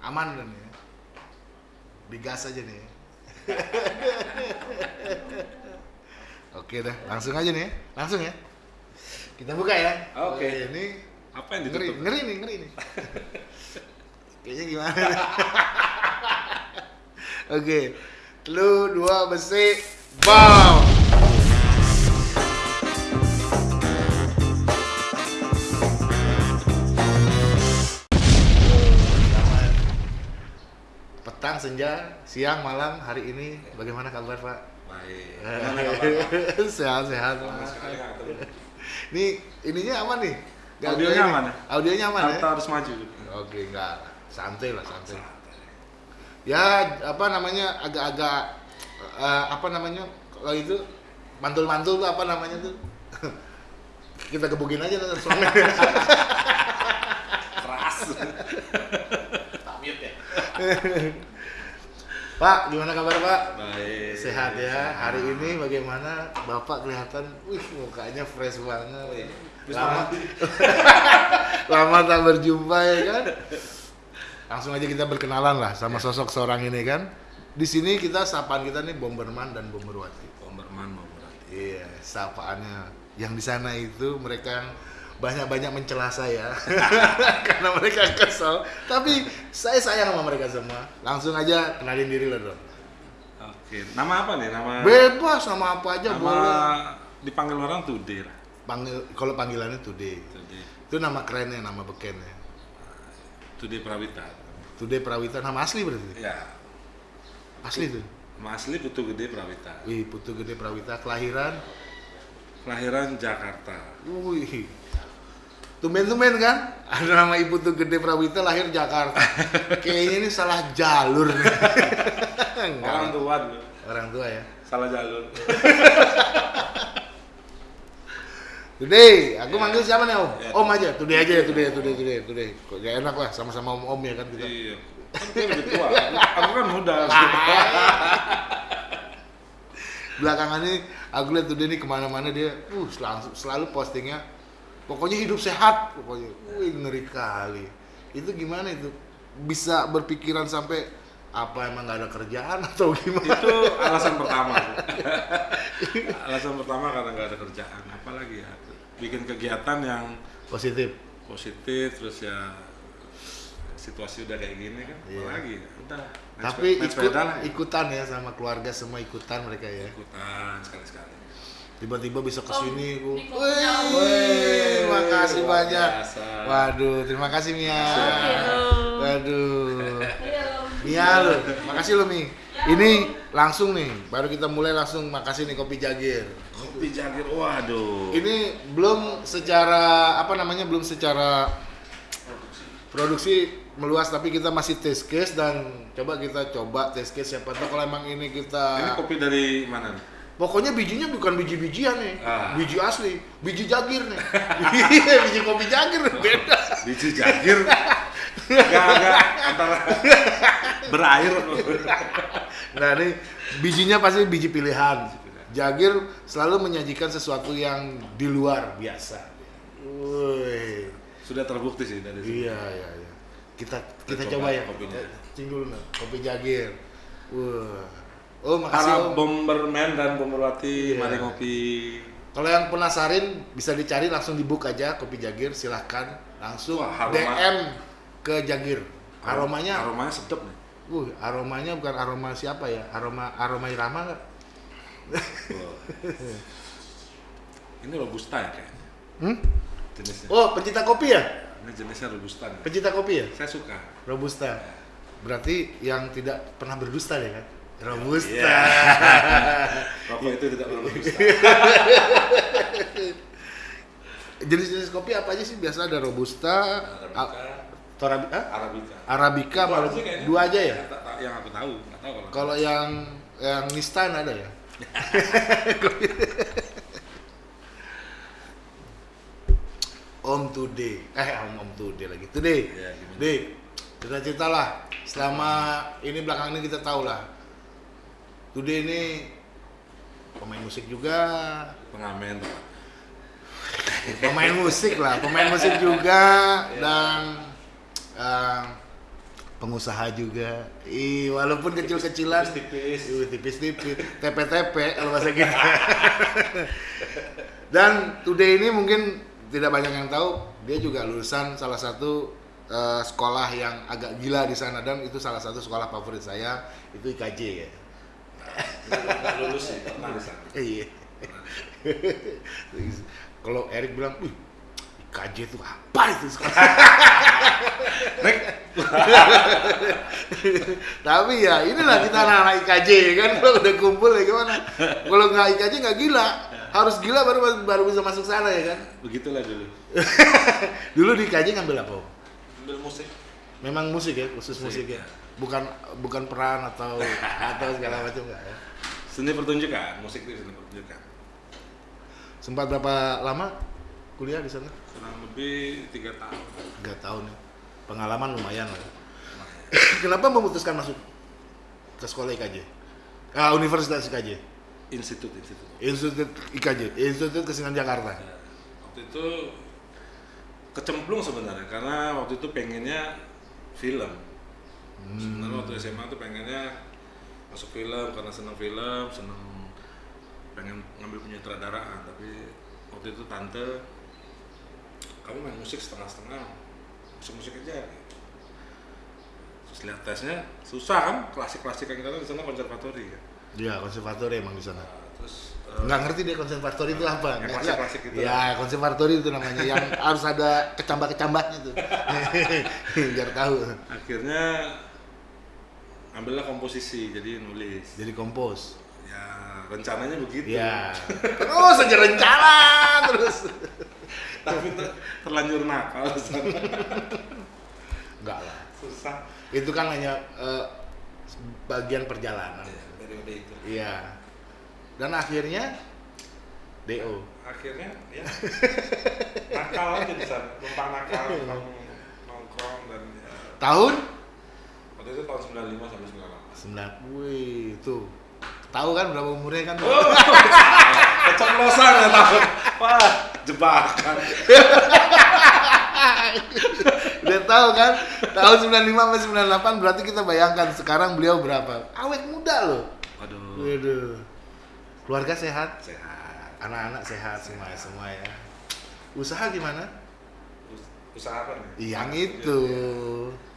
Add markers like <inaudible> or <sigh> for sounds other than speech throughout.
aman kan ya digas aja nih <laughs> oke dah langsung aja nih ya. langsung ya kita buka ya Oke. Oh, ini Apa yang ngeri ditutup? ngeri nih ngeri nih <laughs> kayaknya gimana nih? <laughs> oke lu dua besi bam senja siang malam hari ini bagaimana kabar pak Baik. Gimana kabar? <laughs> sehat sehat Lama Pak. sekali nggak ketemu. Ini ininya aman nih. Nggak Audionya aman ya? Audionya aman Harta ya? harus maju. Oke, enggak. Santai lah, santai. Ya, apa namanya agak-agak eh, apa namanya kalau itu mantul-mantul tuh apa namanya tuh? <laughs> Kita gebukin aja nanti suami. <laughs> Keras. Pak, gimana kabar Pak? Baik. Sehat ya. Hari ini bagaimana? Bapak kelihatan, wih mukanya fresh banget. Wih, Lama, <laughs> lama tak berjumpa ya kan. Langsung aja kita berkenalan lah sama sosok seorang ini kan. Di sini kita sapaan kita nih Bomberman dan Bomberwati. Bomberman mau berarti. Iya, sapaannya. Yang di sana itu mereka yang banyak-banyak mencela saya <laughs> karena mereka kesel. Tapi saya sayang sama mereka semua. Langsung aja kenalin diri lo dong. Oke. Nama apa nih? Nama Bebas sama apa aja nama boleh. dipanggil orang Tudir. Panggil kalau panggilannya Today. Tudir. Itu nama kerennya, nama bekennya. Tudir Prawita. Today Prawita nama asli berarti. Ya. Asli tuh. Nama asli Putu Gede Prawita. Wih, Putu Gede Prawita kelahiran. Kelahiran Jakarta. Wih. Tumben-tumben kan? Ada nama Ibu tuh Gede Prawita lahir Jakarta. <laughs> Kayaknya ini salah jalur. <laughs> Orang tua dulu. Orang tua ya. Salah jalur. <laughs> Today, aku manggil siapa nih Om? Ya. Om aja, Today aja ya, Today, Today, Today, Today. Kok gak enak lah, sama-sama Om-Om ya kan kita. Iya. Kan dia lebih tua. Aku kan muda. Belakangan ini aku lihat Today ini ke mana-mana dia, uh, selalu, selalu postingnya, pokoknya hidup sehat, pokoknya. Wih, ngeri kali. Itu gimana itu? Bisa berpikiran sampai apa emang gak ada kerjaan atau gimana? itu alasan pertama <laughs> alasan pertama karena nggak ada kerjaan apalagi ya bikin kegiatan yang Positif. positif terus ya situasi udah kayak gini kan Iya. apalagi ya udah Tapi ikut, lah ya. ikutan ya sama keluarga semua ikutan mereka ya. ikutan sekali sekali Tiba-tiba bisa ke Om, sini Bu. Wih, makasih banyak. biasa. Waduh, terima kasih Mia. Waduh. Ayo. Mia lu, makasih lu Mi. Ini langsung nih, baru kita mulai langsung makasih nih kopi Jagir. kopi jagir waduh Ini belum secara apa namanya belum secara produksi meluas tapi kita masih test case dan coba kita coba test case siapa tahu kalau emang ini kita ini kopi dari mana nih? Pokoknya bijinya bukan biji-bijian nih, Ah. biji asli, biji jagir nih. <laughs> Iya, biji kopi jagir beda. biji jagir agak agak antara berair Nah, ini bijinya pasti biji pilihan. Jagir selalu menyajikan sesuatu yang di luar biasa. Woi. sudah terbukti sih dari sini Iya, iya, iya. Kita kita Kita coba, coba ya. kopinya. Eh, Cing dulu nih, kopi jagir. Wah. Oh, makasih para Om. bomberman dan bomberwati Iya. mari ngopi Kalau yang penasarin bisa dicari langsung di book aja kopi Jagir silahkan langsung Wah, aroma. DM ke Jagir. Aromanya, aromanya sedap nih uh, aromanya bukan aroma siapa ya? Aroma aroma Irama nggak? Wah. ini robusta ya kayaknya Hmm? jenisnya Oh, pencinta kopi ya? ini jenisnya robusta nih. Pencinta kopi ya? saya suka Robusta. Berarti yang tidak pernah berdusta ya kan? Robusta. Iya. rokok itu tidak pernah robusta <laughs> Jenis-jenis kopi apa aja sih? Biasa ada Robusta, Arabica. a- Torabi, ah? arabica Arabica, malu- aja dua aja ya? Yang aku tahu nggak tahu kalau Kalau yang yang Nistan ada ya? <laughs> Om Today, eh Om Om Today lagi. Today, Iya, gimana? Dik, cerita-cerita lah. Selama ini belakang ini kita tahu lah. Today ini pemain musik juga, pengamen pemain musik lah, pemain musik juga dan eh, pengusaha juga. Ih, walaupun kecil-kecilan, Tipis-tipis. Tipis-tipis, TP-TP kalau bahasa kita. Dan today ini mungkin tidak banyak yang tahu, dia juga lulusan salah satu eh, sekolah yang agak gila di sana dan itu salah satu sekolah favorit saya itu IKJ ya. Nggak lulus sih, pernah di sana. Eh, Iya. Kalau Erik bilang, "Wih, IKJ itu apa itu sekolah?" <laughs> Tapi ya inilah kita anak-anak IKJ ya kan kalau udah kumpul ya gimana? Kalau nggak IKJ nggak gila, harus gila baru baru bisa masuk sana ya kan? Begitulah dulu. <laughs> Dulu di IKJ ngambil apa? Om? Ambil musik. Memang musik ya, khusus musik, Musik, ya. Bukan bukan peran atau atau segala macam nggak ya? Seni pertunjukan, musik itu seni pertunjukan. Sempat berapa lama kuliah di sana? Kurang lebih tiga tahun. Tiga tahun ya. Pengalaman lumayan lah. ya. <coughs> Kenapa memutuskan masuk ke sekolah IKJ? Ah, Universitas IKJ. Institut, institut. Institut IKJ, Institut Kesenian Jakarta. Ya, waktu itu kecemplung sebenarnya karena waktu itu pengennya film. Sebenarnya waktu SMA tuh pengennya masuk film karena senang film, senang pengen ngambil penyutradaraan tapi waktu itu tante kamu main musik setengah-setengah musik musik aja terus lihat tesnya susah kan klasik-klasik yang kita lihat di sana konservatori ya Iya, konservatori emang di sana. Nah, terus eh, Nggak ngerti dia konservatori itu apa. Yang Nggak- klasik-klasik itu. Ya, konservatori itu namanya yang <laughs> harus ada kecambah-kecambahnya tuh. <laughs> <laughs> Biar tahu. akhirnya ambillah komposisi jadi nulis Jadi kompos. ya rencananya begitu Iya. <laughs> Terus aja rencana terus. tapi ter- terlanjur nakal. <laughs> Enggak lah. susah Itu kan hanya eh, bagian perjalanan. ya, periode itu Iya. Dan akhirnya DO. akhirnya ya <laughs> nakal aja di sana numpang nakal nongkrong dan ya, Tahun itu tahun 95 sampai 98 9. Wih, tuh. Tahu kan berapa umurnya kan? <laughs> keceplosan ya tahun wah jebakan Udah tahu kan? Tahun 95 sampai 98 berarti kita bayangkan sekarang beliau berapa? Awet muda loh. waduh Waduh. Keluarga sehat, sehat anak-anak sehat semua semua ya. Usaha gimana? Us- usaha apa nih Yang itu.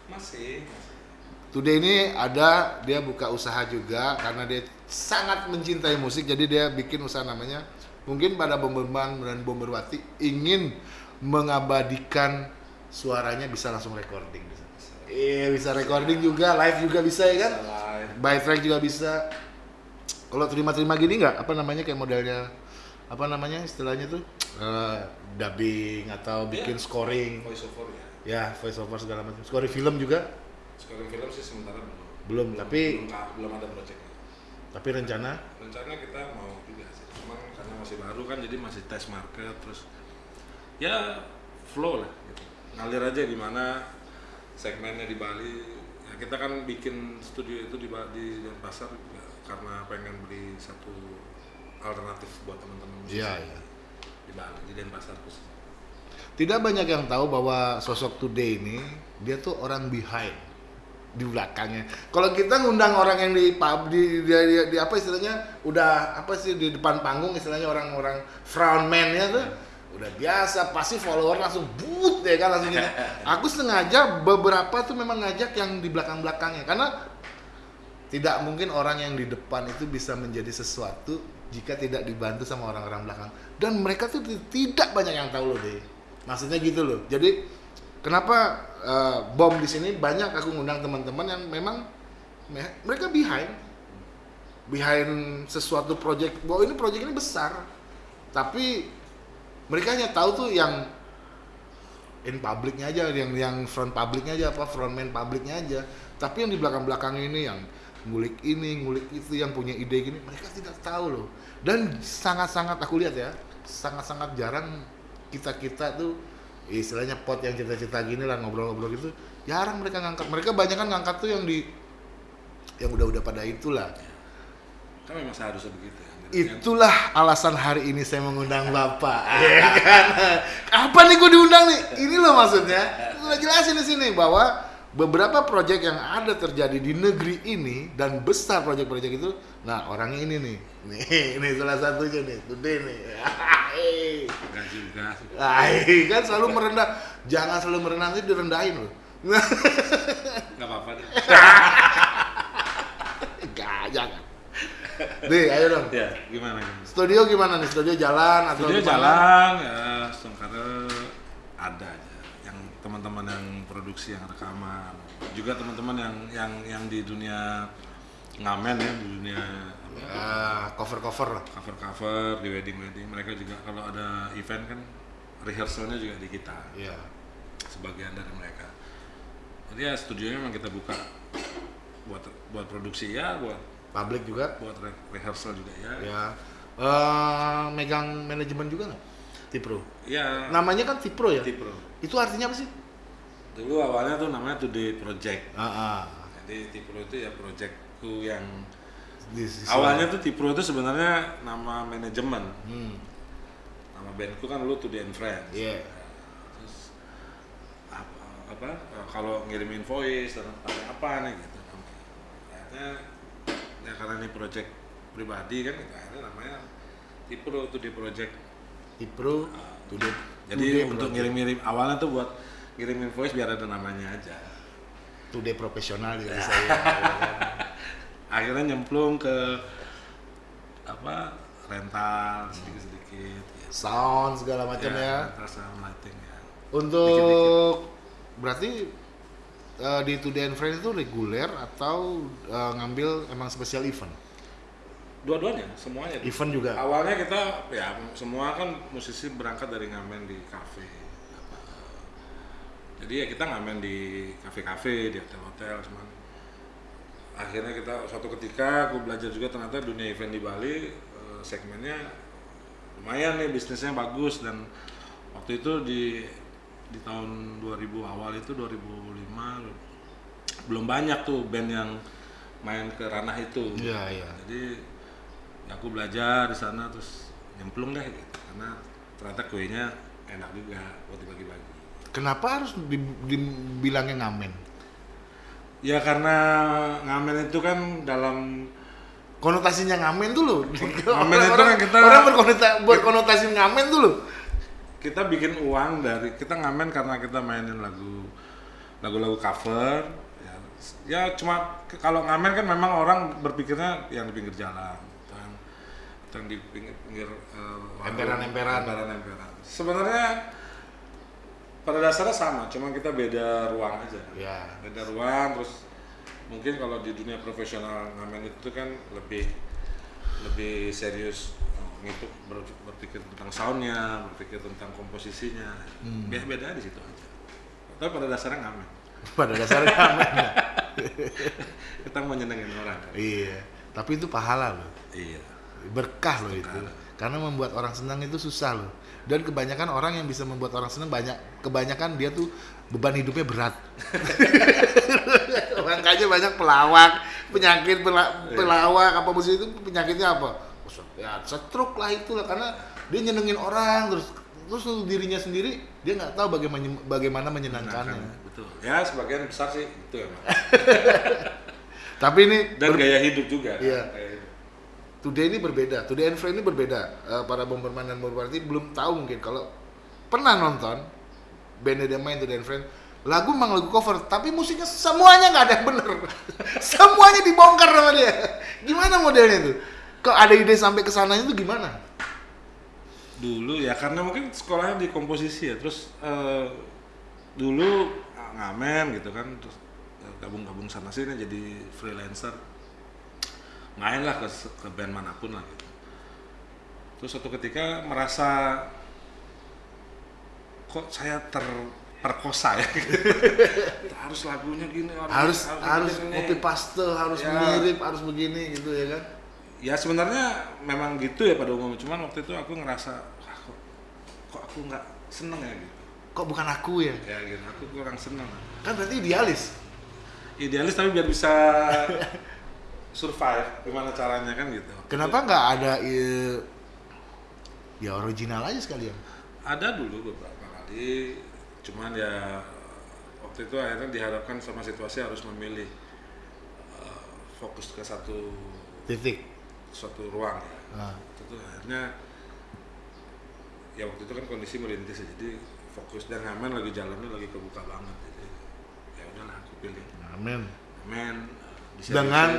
masih Today ini ada dia buka usaha juga karena dia sangat mencintai musik jadi dia bikin usaha namanya mungkin pada bomberman dan bomberwati ingin mengabadikan suaranya bisa langsung recording bisa. Iya bisa recording juga live juga bisa ya kan? live By track juga bisa. Kalau terima-terima gini nggak apa namanya kayak modelnya apa namanya istilahnya tuh Eh, dubbing atau bikin Iya. scoring voice over ya ya voice over segala macam scoring film juga sekarang film sih sementara belum. Belum tapi belum, belum ada proyeknya tapi rencana? Rencana kita mau juga sih. Cuman karena masih baru kan jadi masih test market terus ya flow lah gitu. Ngalir aja di mana segmennya di Bali. Ya kita kan bikin studio itu di di Denpasar juga karena pengen beli satu alternatif buat teman-teman Iya, iya. di Bali di Denpasar khususnya. Tidak banyak yang tahu bahwa sosok Today ini dia tuh orang behind di belakangnya. Kalau kita ngundang orang yang di pub di, di, di, di apa istilahnya udah apa sih di depan panggung istilahnya orang-orang frontman-nya tuh udah biasa pasti follower langsung but ya kan langsung gini. <laughs> Aku sengaja beberapa tuh memang ngajak yang di belakang-belakangnya karena tidak mungkin orang yang di depan itu bisa menjadi sesuatu jika tidak dibantu sama orang-orang belakang dan mereka tuh ti- tidak banyak yang tahu loh deh maksudnya gitu loh jadi kenapa eh, bom di sini banyak? Aku ngundang teman-teman yang memang me- mereka behind. Behind sesuatu project. Bahwa ini project ini besar. Tapi mereka hanya tahu tuh yang in publicnya aja yang yang front publicnya aja apa frontman publicnya aja. Tapi yang di belakang belakang ini yang ngulik ini ngulik itu yang punya ide gini mereka tidak tahu loh. Dan sangat sangat aku lihat ya sangat sangat jarang kita kita tuh istilahnya pot yang cerita-cerita gini lah ngobrol-ngobrol gitu jarang mereka ngangkat mereka banyak kan ngangkat tuh yang di yang udah-udah pada itulah kan memang seharusnya begitu ya Itulah alasan hari ini saya mengundang Bapak. <laughs> Ya kan? Apa nih gue diundang nih? Ini loh maksudnya. Gue jelasin di sini bahwa beberapa proyek yang ada terjadi di negeri ini dan besar proyek-proyek itu nah orangnya ini nih nih <laughs> ini salah satunya nih today nih. Enggak juga. Hai, kan selalu merendah jangan selalu merendah nanti direndahin loh Enggak apa-apa deh. <laughs> Enggak, jangan nih ayo dong ya, gimana? studio gimana nih studio jalan atau Studio gimana? jalan ya, sekarang ada aja. Yang teman-teman yang produksi yang rekaman, juga teman-teman yang yang yang di dunia ngamen ya, di dunia Ah, cover-cover lah cover-cover di wedding-wedding. Mereka juga kalau ada event kan rehearsalnya juga di kita. Iya. sebagian dari mereka. Jadi ya studionya memang kita buka buat buat produksi ya, buat publik juga buat re- rehearsal juga ya. ya Eh, megang manajemen juga nggak Tipro Ya, namanya kan Tipro ya Tipro. itu artinya apa sih Dulu awalnya tuh namanya Today Project. ah, ah. Jadi Tipro itu ya projectku yang awalnya tuh Tipro itu sebenarnya nama manajemen. hmm. Nama bandku kan dulu Today and Friends. Iya. Terus apa, apa kalau ngirimin voice dan apa apa nih gitu. Ya karena ini project pribadi kan akhirnya namanya Tipro Today Project. Tipro today Jadi today untuk project. ngirim-ngirim awalnya tuh buat ngirimin voice biar ada namanya aja. today profesional ya Ya. saya <laughs> Akhirnya nyemplung ke apa rental sedikit-sedikit. gitu. sound segala macam ya, rental sound lighting ya. untuk berarti eh, di Today and Friends itu reguler atau eh, ngambil emang spesial event Dua-duanya, semuanya. event juga Awalnya kita ya semua kan musisi berangkat dari ngamen di kafe. apa, Jadi ya kita ngamen di kafe-kafe, di hotel-hotel, cuman akhirnya kita suatu ketika aku belajar juga ternyata dunia event di Bali eh, segmennya lumayan nih bisnisnya bagus. Dan waktu itu di di tahun 2000 awal itu 2005 belum banyak tuh band yang main ke ranah itu. Iya iya. Jadi ya aku belajar di sana terus nyemplung deh gitu. Karena ternyata kuenya enak juga buat dibagi-bagi. Kenapa harus di- dibilangnya ngamen ya karena ngamen itu kan dalam konotasinya ngamen tuh loh <laughs> Ngamen itu kan kita- orang berkonotasi berkonotasi ngamen tuh loh kita bikin uang dari kita ngamen karena kita mainin lagu lagu-lagu cover ya, ya cuma kalau ngamen kan memang orang berpikirnya yang di pinggir jalan yang, yang di pinggir, pinggir eh, warung, Emperan-emperan. emperan-emperan. sebenarnya pada dasarnya sama cuma kita beda ruang aja. Ya beda ruang terus mungkin kalau di dunia profesional ngamen itu kan lebih lebih serius ngitung ber- berpikir tentang soundnya berpikir tentang komposisinya. Hmm. beda beda di situ aja. Tapi pada dasarnya ngamen. <laughs> Pada dasarnya ngamen ya. <laughs> kita mau nyenengin orang kan. Iya. Tapi itu pahala loh. Iya. Berkah loh itu. Karena membuat orang senang itu susah loh dan kebanyakan orang yang bisa membuat orang senang banyak kebanyakan dia tuh beban hidupnya berat. <laughs> Makanya banyak pelawak penyakit pela- pelawak apa musik itu penyakitnya apa? Ya stroke lah itulah karena dia nyenengin orang terus terus untuk dirinya sendiri dia nggak tahu bagaimana bagaimana menyenangkannya. Betul. Ya sebagian besar sih itu emang. <laughs> Tapi ini dan ber- gaya hidup juga Iya. Today ini berbeda, Today and Friend ini berbeda. Eh, para Bomberman dan Bomberparty belum tahu mungkin kalau pernah nonton band dia main Today and Friend, lagu memang lagu cover, tapi musiknya semuanya nggak ada yang bener. <laughs> semuanya dibongkar sama dia. Gimana modelnya tuh? Kok ada ide sampai ke sananya itu gimana? dulu ya karena mungkin sekolahnya di komposisi ya terus eh, dulu ngamen gitu kan terus eh, gabung-gabung sana sini jadi freelancer main lah ke, ke band mana pun lah gitu terus suatu ketika merasa kok saya terperkosa ya <laughs> harus lagunya gini Harus harus gini. copy paste, harus Ya. mirip, harus begini gitu ya kan? ya sebenarnya memang gitu ya pada umumnya cuman waktu itu aku ngerasa "Wah, kok kok aku nggak seneng ya gitu Kok bukan aku ya? ya gitu aku kurang seneng Kan berarti idealis. idealis tapi biar bisa <laughs> survive gimana caranya kan gitu. Kenapa nggak ada eh, ya original aja sekalian? ada dulu beberapa kali cuman ya waktu itu akhirnya dihadapkan sama situasi harus memilih eh, fokus ke satu titik. suatu ruang. Ya nah, itu akhirnya ya waktu itu kan kondisi merintis ya, jadi fokus dan ngamen lagi jalannya lagi kebuka banget jadi ya udahlah aku pilih. Amin ngamen di dengan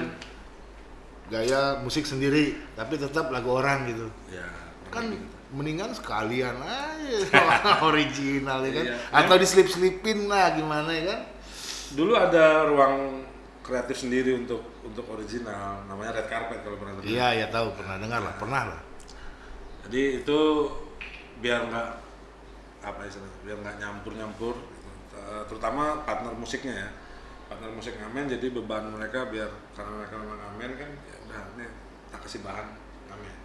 gaya musik sendiri tapi tetap lagu orang gitu. Ya kan gitu. mendingan sekalian aja <laughs> original ya kan? Iya. atau diselip-selipin lah gimana ya kan? Dulu ada ruang kreatif sendiri untuk untuk original namanya red carpet kalau pernah dengar. Iya ya tahu pernah dengar lah pernah lah. Jadi itu biar nggak apa istilahnya biar nggak nyampur nyampur terutama partner musiknya ya. Partner musik ngamen jadi beban mereka biar karena mereka memang ngamen kan ya kasih bahan ngamen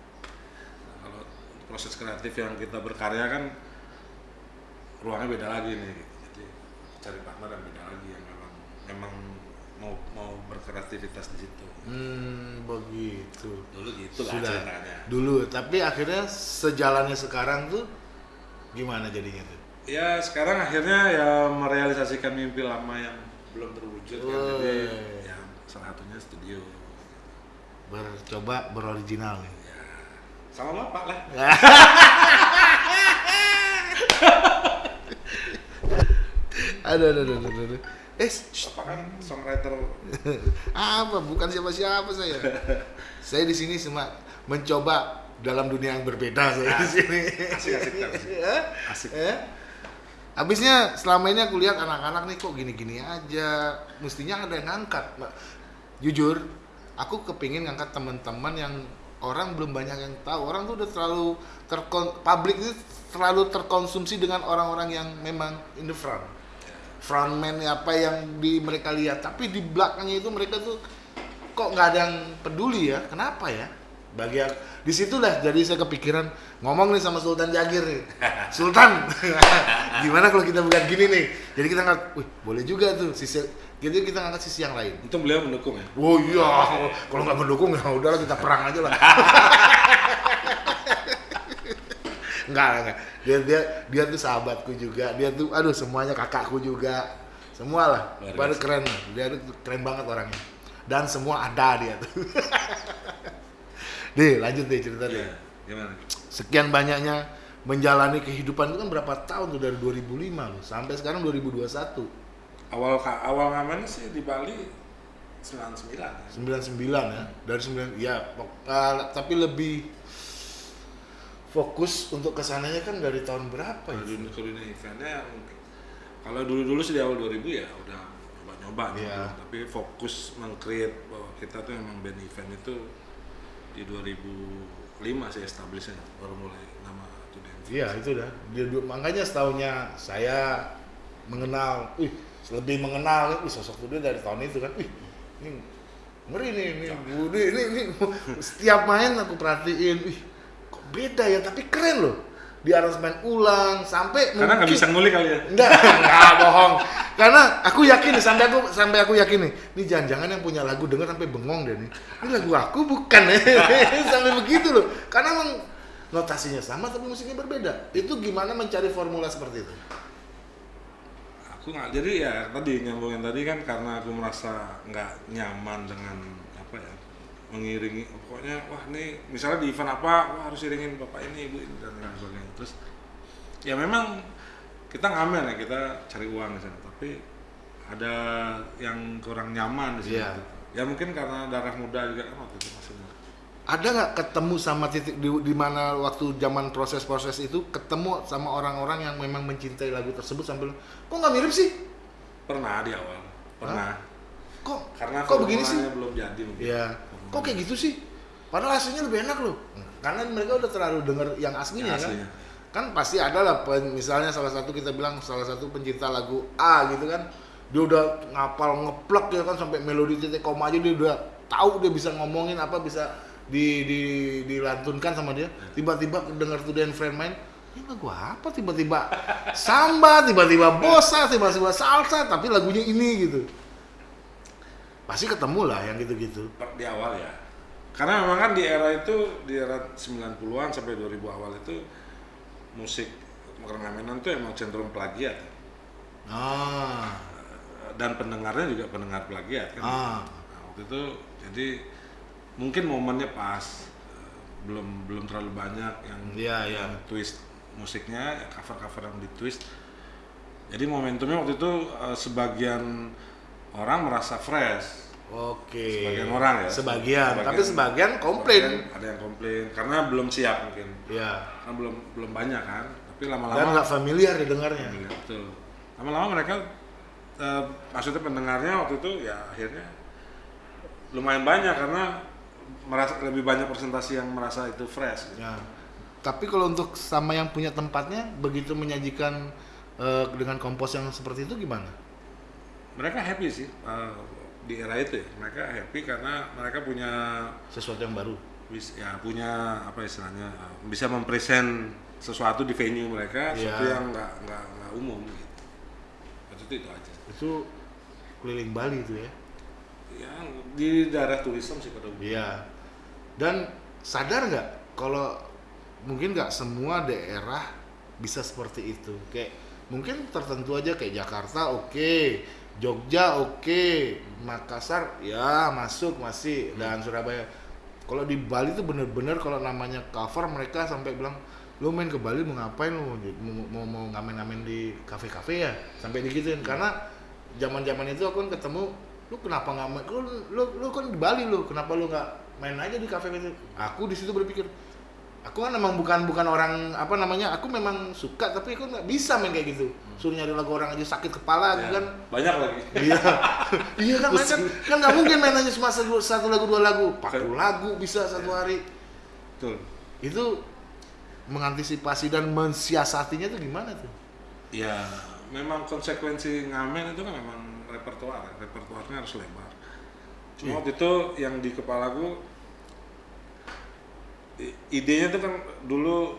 Nah, kalau proses kreatif yang kita berkarya kan ruangnya beda lagi nih. Jadi cari partner yang beda lagi yang memang memang mau mau berkreativitas di situ. Hmm begitu. Dulu gitu lah sudah. ceritanya. Dulu tapi akhirnya sejalannya sekarang tuh gimana jadinya tuh? Ya sekarang akhirnya ya merealisasikan mimpi lama yang belum terwujud kan. Jadi ya salah satunya studio bercoba beroriginal nih ya sama bapak lah <laughs> aduh aduh aduh aduh, aduh. eh bapak kan songwriter <laughs> apa bukan siapa-siapa saya saya di sini cuma mencoba dalam dunia yang berbeda saya di sini asik-asik kan Eh? asik Eh? <laughs> Habisnya selama ini aku lihat anak-anak nih kok gini-gini aja. Mestinya ada yang ngangkat. Mbak. Jujur, aku kepingin ngangkat teman-teman yang orang belum banyak yang tahu. Orang tuh udah terlalu terkon publik itu terlalu terkonsumsi dengan orang-orang yang memang in the front. Frontman apa yang di mereka lihat, tapi di belakangnya itu mereka tuh kok nggak ada yang peduli ya? Kenapa ya? Bagi aku, di situlah jadi saya kepikiran ngomong nih sama Sultan Jagir nih. <laughs> Sultan, <laughs> gimana kalau kita bukan gini nih? Jadi kita ngangkat, wih boleh juga tuh sisi, jadi kita ngangkat sisi yang lain. itu beliau mendukung ya Oh iya, kalau nggak mendukung ya udahlah kita perang aja lah. <laughs> enggak, enggak. Dia dia dia tuh sahabatku juga. Dia tuh aduh semuanya kakakku juga. Semua lah. Biasa. keren. Dia tuh keren banget orangnya. Dan semua ada dia tuh. <laughs> Deh, lanjut deh cerita deh. ya gimana Sekian banyaknya menjalani kehidupan itu kan berapa tahun tuh dari 2005 loh sampai sekarang 2021. Awal awal ngamen sih di Bali 99 ya 99 ya dari 9 ya eh, tapi lebih fokus untuk ke sananya kan dari tahun berapa ya dunia, ke dunia eventnya mungkin kalau dulu-dulu sih di awal 2000 ya udah nyoba-nyoba gitu. Iya. tapi fokus meng-create bahwa kita tuh emang band event itu di 2005 sih establishnya baru mulai nama Event. iya itu dah dia, dia- makanya setahunnya saya mengenal wih lebih mengenal wih sosok dia dari tahun itu kan wih ini ngeri nih ini Budi ini, ini <laughs> setiap main aku perhatiin wih kok beda ya tapi keren loh di aransemen ulang sampai karena nggak bisa ngulik kali ya Enggak, enggak bohong. Karena aku yakin nih, sampai aku sampai aku yakin nih, ini jangan-jangan yang punya lagu denger sampai bengong deh nih. Ini lagu aku bukan <laughs> sampai begitu loh. Karena emang notasinya sama tapi musiknya berbeda. Itu gimana mencari formula seperti itu? Aku nggak jadi ya tadi nyambungin tadi kan karena aku merasa nggak nyaman dengan apa ya mengiringi pokoknya wah nih misalnya di event apa wah harus iringin bapak ini ibu ini dan lain sebagainya. Terus ya memang kita ngamen ya kita cari uang di sana tapi ada yang kurang nyaman di sini. Gitu. ya mungkin karena darah muda juga kan waktu itu Ada nggak ketemu sama titik di, di mana waktu zaman proses-proses itu ketemu sama orang-orang yang memang mencintai lagu tersebut sambil kok nggak mirip sih? pernah di awal pernah Kok karena kok begini sih? belum jadi mungkin Iya. Kok kayak gitu sih? Padahal aslinya lebih enak loh. Karena mereka udah terlalu denger yang aslinya, Yang aslinya. kan. Kan pasti ada lah misalnya salah satu kita bilang salah satu pencinta lagu A gitu kan. Dia udah ngapal ngeplek ya kan sampai melodi titik koma aja dia udah tahu dia bisa ngomongin apa bisa di, di dilantunkan sama dia. Tiba-tiba denger tuh dan friend main ini lagu apa tiba-tiba samba, tiba-tiba bossa, tiba-tiba salsa, tapi lagunya ini gitu. Pasti ketemu lah yang gitu-gitu. di awal ya karena memang kan di era itu di era 90-an sampai 2000 awal itu musik ornamenan tuh emang cenderung plagiat Ah, dan pendengarnya juga pendengar plagiat kan. Ah. Nah, waktu itu jadi mungkin momennya pas belum belum terlalu banyak yang iya. yang twist musiknya cover cover yang di twist jadi momentumnya waktu itu eh, sebagian orang merasa fresh Oke. sebagian orang ya Sebagian, tapi sebagian komplain. sebagian ada yang komplain karena belum siap mungkin Iya. karena belum belum banyak kan tapi Dan lama-lama nggak familiar didengarnya. Iya, betul lama-lama mereka eh, maksudnya pendengarnya waktu itu ya akhirnya lumayan banyak karena merasa lebih banyak presentasi yang merasa itu fresh gitu. Ya. Tapi kalau untuk sama yang punya tempatnya begitu menyajikan eh, dengan kompos yang seperti itu gimana? mereka happy sih eh, di era itu ya mereka happy karena mereka punya Sesuatu yang baru. ya punya apa istilahnya bisa mempresent sesuatu di venue mereka Iya. sesuatu yang nggak nggak nggak umum gitu itu itu aja Itu keliling Bali itu ya. ya di daerah turisme sih pada umumnya Iya. Dan sadar nggak kalau mungkin nggak semua daerah bisa seperti itu. Kayak mungkin tertentu aja kayak Jakarta oke, Jogja oke, Makassar ya masuk masih dan Surabaya. Kalau di Bali tuh bener-bener kalau namanya cover mereka sampai bilang lu main ke Bali mau ngapain? Lu mau mau, mau ngamen-ngamen di kafe-kafe ya? Sampai digituin. Karena zaman-zaman itu aku kan ketemu lu kenapa nggak main? Lu, lu lu kan di Bali lu kenapa lu nggak main aja di kafe itu aku di situ berpikir aku kan memang bukan bukan orang apa namanya aku memang suka tapi aku nggak bisa main kayak gitu. Suruh nyari lagu orang aja sakit kepala Ya, kan. Banyak lagi. Iya. <laughs> Iya kan main kan kan nggak mungkin main aja cuma satu, satu lagu dua lagu. 40 lagu bisa satu hari. Betul. Itu mengantisipasi dan mensiasatinya tuh gimana tuh? Ya memang konsekuensi ngamen itu kan memang repertoar ya. repertoarnya harus lebar cuma Iya. waktu itu yang di kepalaku i- idenya tuh kan dulu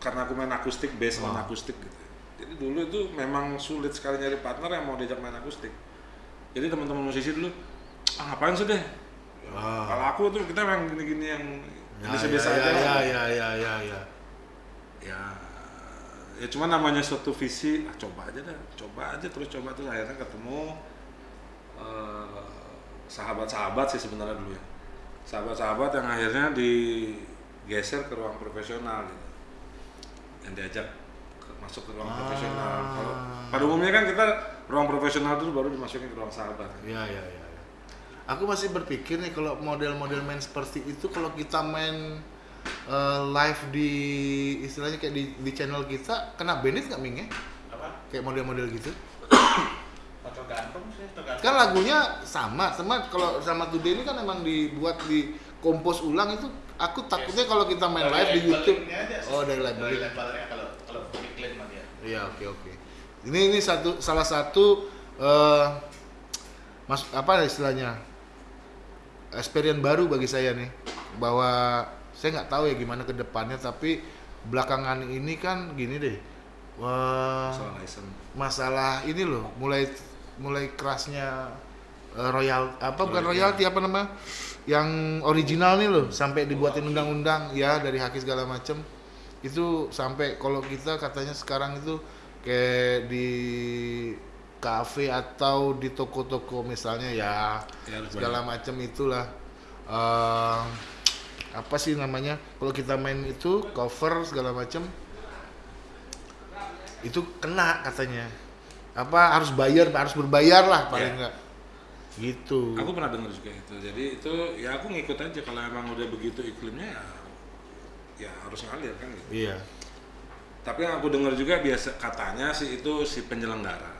karena aku main akustik bass main Oh. akustik gitu jadi dulu itu memang sulit sekali nyari partner yang mau diajak main akustik jadi teman-teman musisi dulu ah ngapain sih deh Ah. kalau aku tuh kita memang gini-gini yang ya biasa-biasa ya, aja ya, lah. ya ya ya ya ya ya cuma namanya suatu visi ah, coba aja dah coba aja terus coba terus akhirnya ketemu eh, sahabat-sahabat sih sebenarnya dulu ya sahabat-sahabat yang akhirnya digeser ke ruang profesional gitu yang diajak ke- masuk ke ruang Ah. profesional kalau pada umumnya kan kita ruang profesional itu baru dimasukin ke ruang sahabat Ya, ya, ya. ya. Aku masih berpikir nih kalau model-model main seperti itu kalau kita main eh, live di istilahnya kayak di, di channel kita kena banned nggak Ming ya? apa Kayak model-model gitu. <coughs> tergantung sih tergantung Kan lagunya sama, sama kalau sama Today ini kan emang dibuat di kompos ulang itu aku takutnya kalau kita main Dari live di YouTube. Oh, dari dari kalau kalau mah dia Iya, oke oke. Ini ini satu salah satu eh mas apa istilahnya? experience baru bagi saya nih bahwa saya nggak tahu ya gimana ke depannya tapi belakangan ini kan gini deh. Wah, license masalah ini loh mulai mulai kerasnya eh, royal apa bukan royalty apa nama yang original nih loh sampai dibuatin undang-undang ya dari haki segala macem. Itu sampai kalau kita katanya sekarang itu kayak di kafe atau di toko-toko misalnya ya Ya, segala macam itulah. Eh, apa sih namanya kalau kita main itu cover segala macam itu kena katanya apa harus bayar harus berbayar lah paling enggak gitu Aku pernah dengar juga itu. Jadi itu ya aku ngikut aja kalau emang udah begitu iklimnya ya ya harus ngalir kan gitu. iya Tapi yang aku dengar juga biasa katanya sih itu si penyelenggara.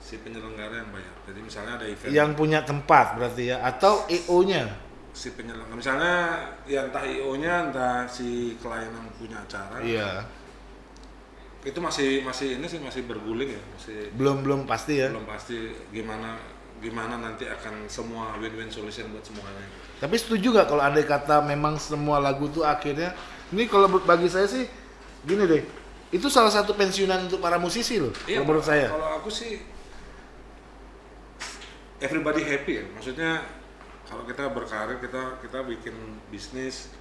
Si penyelenggara yang bayar. Jadi misalnya ada event yang punya tempat berarti ya atau EO nya si penyelenggara misalnya ya entah IO-nya entah si klien yang punya acara. iya Itu masih masih ini sih masih berguling ya, masih belum belum pasti ya belum pasti gimana gimana nanti akan semua win-win solution buat semuanya. tapi setuju nggak kalau andai kata memang semua lagu tuh akhirnya ini kalau bagi saya sih gini deh itu salah satu pensiunan untuk para musisi loh Iya, kalau menurut saya Kalau aku sih everybody happy ya. Maksudnya kalau kita berkarir kita kita bikin bisnis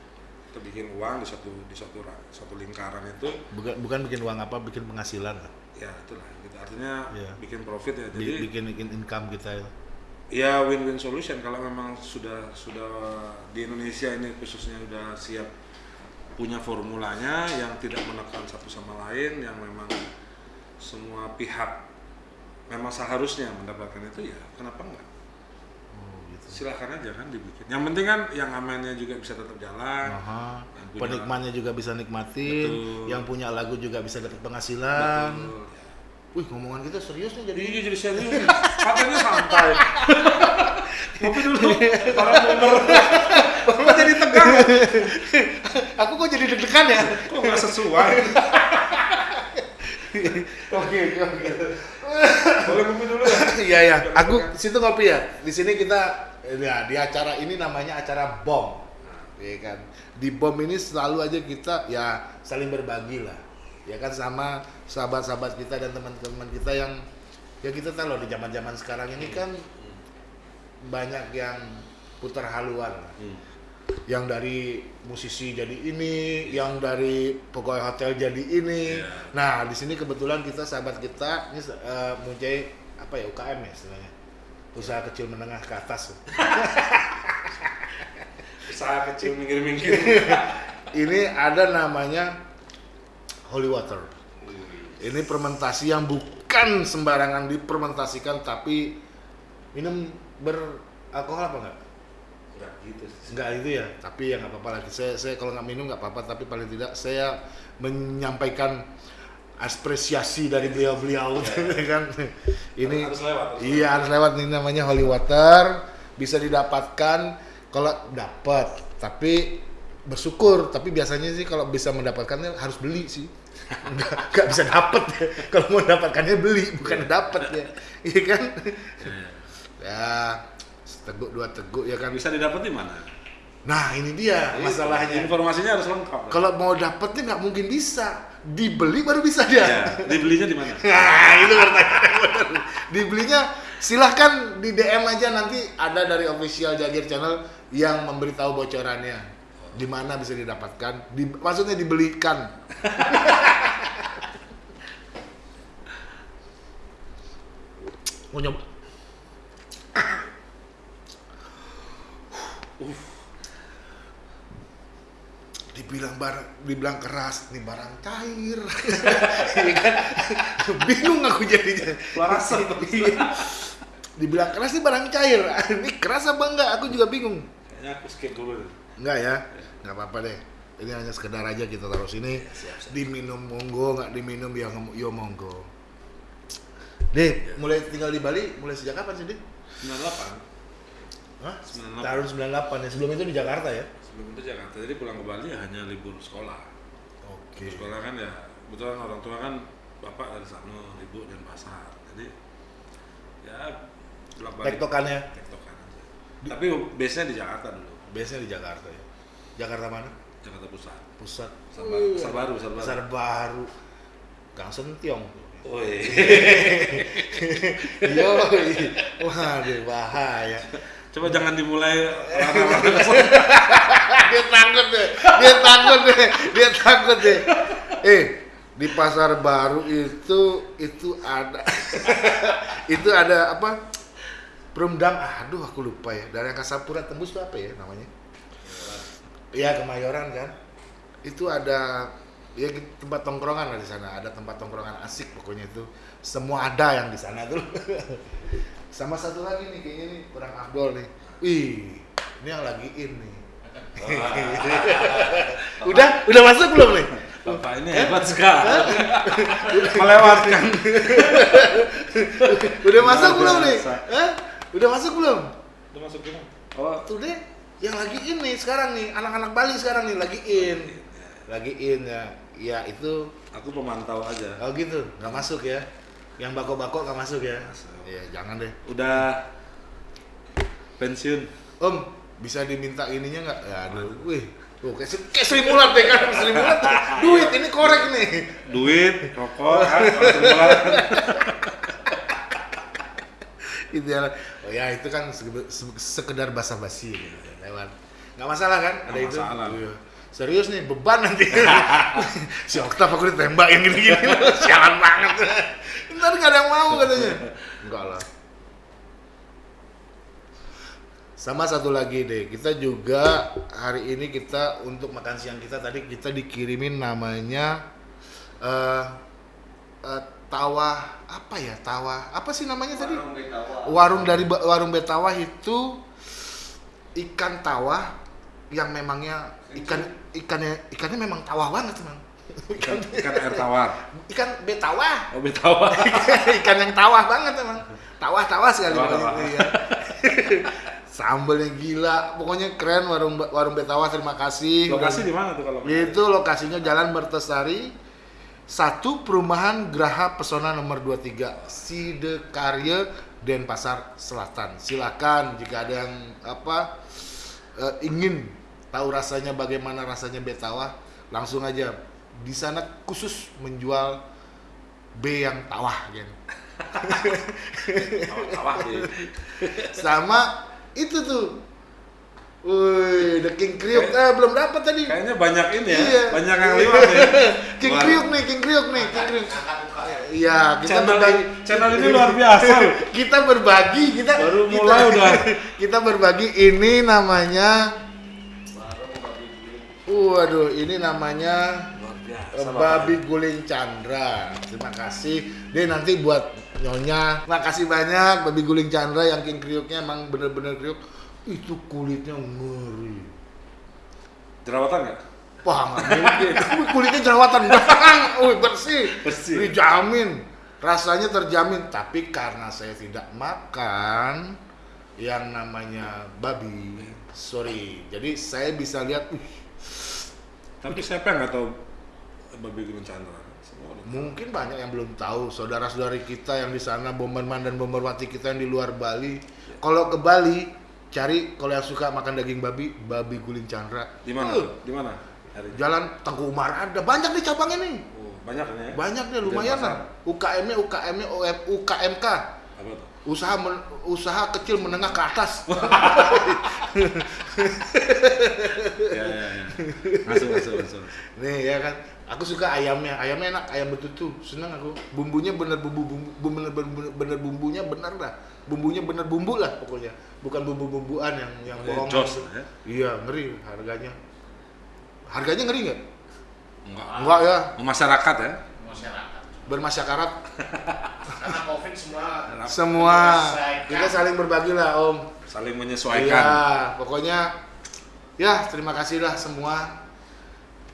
kita bikin uang di satu di satu satu lingkaran itu. Bukan bukan bikin uang apa bikin penghasilan lah. Ya itulah gitu. Artinya Iya. bikin profit ya. Jadi bikin bikin income kita ya. ya win-win solution. Kalau memang sudah sudah di Indonesia ini khususnya sudah siap punya formulanya yang tidak menekan satu sama lain yang memang semua pihak memang seharusnya mendapatkan itu ya kenapa enggak silahkan aja kan dibikin yang penting kan yang amannya juga bisa tetap jalan Aha. Yang penikmatnya juga bisa nikmatin Betul. yang punya lagu juga bisa dapat penghasilan Betul. wih ngomongan kita serius nih jadi Iya jadi serius. Katanya santai. <laughs> Ngopi dulu. Para boomer. Kok jadi tegang? <laughs> aku kok jadi deg-degan ya Kok nggak sesuai? <laughs> oke oke oke Boleh ngopi dulu ya? iya ya aku situ ngopi ya di sini kita ya di acara ini namanya acara bom ya kan di bom ini selalu aja kita ya saling berbagi lah ya kan sama sahabat-sahabat kita dan teman-teman kita yang ya kita tahu loh di zaman-zaman sekarang ini kan banyak yang putar haluan lah. yang dari musisi jadi ini, yang dari pegawai hotel jadi ini. Iya. Nah, di sini kebetulan kita sahabat kita ini eh, mempunyai apa ya UKM ya istilahnya. Usaha kecil menengah ke atas. <laughs> Usaha kecil minggir-minggir. <laughs> ini ada namanya Holy Water. Ini fermentasi yang bukan sembarangan difermentasikan tapi minum beralkohol apa enggak? Enggak gitu sih. Enggak itu ya, tapi ya nggak apa-apa lagi. Saya, saya kalau nggak minum nggak apa-apa, tapi paling tidak saya menyampaikan apresiasi dari beliau-beliau <laughs> kan. Ini Harus lewat, harus iya harus lewat ini namanya holy water, bisa didapatkan kalau dapat, tapi bersyukur. Tapi biasanya sih kalau bisa mendapatkannya harus beli sih. <laughs> Nggak, bisa dapat ya. <laughs> Kalau mau dapatkannya beli, bukan dapat ya. Iya kan? Ya, seteguk dua teguk ya kan. Bisa didapat di mana? Nah ini dia masalahnya. Informasinya harus lengkap. Kalau mau dapetnya nggak mungkin bisa, dibeli baru bisa dia. ya, dibelinya di mana? <laughs> Nah itu pertanyaan benar. Dibelinya silahkan di DM aja nanti ada dari official Jagir Channel yang memberitahu bocorannya di mana bisa didapatkan. Di, maksudnya dibelikan. <laughs> Mau nyoba? Dibilang barang dibilang keras ini barang cair. <laughs> Kan bingung aku jadinya. Larasa <laughs> Iya. dibilang keras ini barang cair. <laughs> Ini keras apa enggak? Aku juga bingung. Kayaknya aku skip dulu deh. enggak ya? Nggak apa-apa deh. Ini hanya sekedar aja kita taruh sini. Diminum monggo nggak diminum ya yo monggo. Deh mulai tinggal di Bali mulai sejak kapan sih deh? 98. Hah? 98. tahun 98 ya. Sebelum itu di Jakarta ya Sebelum itu Jakarta. Jadi pulang ke Bali ya hanya libur sekolah. oke Sekolah kan ya kebetulan orang tua kan bapak dari sana, ibu dan pasar. Jadi ya tektokannya tektokan aja. Tapi base-nya di Jakarta dulu. biasanya di Jakarta ya Jakarta mana Jakarta Pusat. pusat Pasar baru, pasar baru, pasar baru. Gang Sentiong Woi. <laughs> yo waduh bahaya Coba jangan dimulai <laughs> <laughs> dia takut deh. Dia takut deh. Dia takut deh. Eh di pasar baru itu itu ada. <laughs> Itu ada apa? Perumdam aduh aku lupa ya. Dari Angkasa Pura tembus itu apa ya namanya? Iya Kemayoran kan? Itu ada ya tempat tongkrongan lah di sana. Ada tempat tongkrongan asik pokoknya itu. Semua ada yang di sana tuh. <laughs> Sama satu lagi nih kayaknya nih kurang Abdul nih. Wih ini yang lagi in <laughs> udah udah masuk belum nih Bapak ini hebat sekali. <laughs> Melewatkan. <laughs> udah masuk Luar belum nih. Hah? udah masuk belum Udah masuk gimana? Oh, tuh deh yang lagi in nih sekarang nih anak-anak Bali sekarang nih lagi in lagi in ya ya itu aku pemantau aja. oh gitu nggak masuk ya yang bako-bako nggak masuk ya Masuk. Iya jangan deh Udah pensiun. om bisa diminta ininya nggak? Ya aduh wih. Tuh kayak, Sri- kayak Sri Mulat deh kan Sri Mulat. Duit ini korek nih. Duit, rokok, kan, mulai. itu ya. Oh ya itu kan se- se- sekedar basa-basi gitu lewat. Nggak masalah kan? Ada Nggak itu? masalah. Iya. serius nih beban nanti. <laughs> Si Oktav aku ditembak yang gini-gini. <laughs> Sialan banget. Ntar gak ada yang mau katanya. Enggak lah sama satu lagi deh kita juga hari ini kita untuk makan siang kita tadi kita dikirimin namanya eh eh, tawa apa ya tawa apa sih namanya tadi Warung Betawa. warung dari warung betawah itu ikan tawah yang memangnya ikan ikannya ikannya memang tawah banget memang Ikan, ikan air tawar. ikan betawah Oh, betawa. <laughs> ikan yang tawah banget emang tawah-tawah sekali Tawah-tawah. pokoknya, iya. Sambelnya gila. Pokoknya keren warung warung betawah terima kasih. Lokasi di mana tuh kalau? itu lokasinya Jalan Mertesari satu perumahan Graha Pesona nomor 23 Sidekarya Denpasar Selatan. Silakan jika ada yang apa eh, ingin tahu rasanya bagaimana rasanya betawah langsung aja. Di sana khusus menjual B yang tawah kan Tawah sih. sama itu tuh Wih, The King Kriuk eh belum dapat tadi Kayaknya banyak ini ya. Iya. Banyak yang lewat ya. <laughs> King Wah, Kriuk nih, King Kriuk nih, King Kriuk. Iya, kita Channel berbagi. ini, channel ini luar biasa. <laughs> Kita berbagi, kita Baru kita- mulai <laughs> udah. Kita berbagi ini namanya. Waduh, ini namanya Babi Guling Chandra. Terima kasih. Deh nanti buat nyonya. Makasih banyak Babi Guling Chandra yang King Kriuknya emang bener-bener kriuk. Itu kulitnya ngeri. Jerawatan nggak? Wah, nggak mungkin. <laughs> Kulitnya jerawatan bang. Wih, bersih. Bersih. Dijamin. Rasanya terjamin. Tapi karena saya tidak makan yang namanya babi, sorry. Jadi saya bisa lihat, Tapi siapa yang nggak tahu babi gunung Chandra? Mungkin banyak yang belum tahu. Saudara-saudari kita yang di sana, bomberman dan bomberwati kita yang di luar Bali. Kalau ke Bali, cari kalau yang suka makan daging babi, babi guling Chandra. Di mana? Uh, Di mana? Jalan Tengku Umar ada. Banyak nih cabangnya nih. Oh, banyak ini ya. Banyak deh, lumayan lah. UKM-nya, UKM-nya, UKMK. Apa tuh? Usaha men- usaha kecil menengah ke atas. <laughs> Ya, ya, ya. Masuk, masuk, masuk. Nih ya kan. Aku suka ayamnya. Ayamnya enak, ayam betutu. Seneng aku. Bumbunya bener bumbu bumbu bener bener, bener bumbunya bener lah. Bumbunya bener bumbu lah pokoknya. Bukan bumbu-bumbuan yang yang Oh, bohong. jos ya. Iya, ngeri harganya. Harganya ngeri nggak? Enggak. Enggak ya. Masyarakat ya. Masyarakat. Bermasyarakat Karena COVID semua semua. Kita saling berbagi lah, Om. Saling Iya, menyesuaikan. pokoknya ya terima kasih lah semua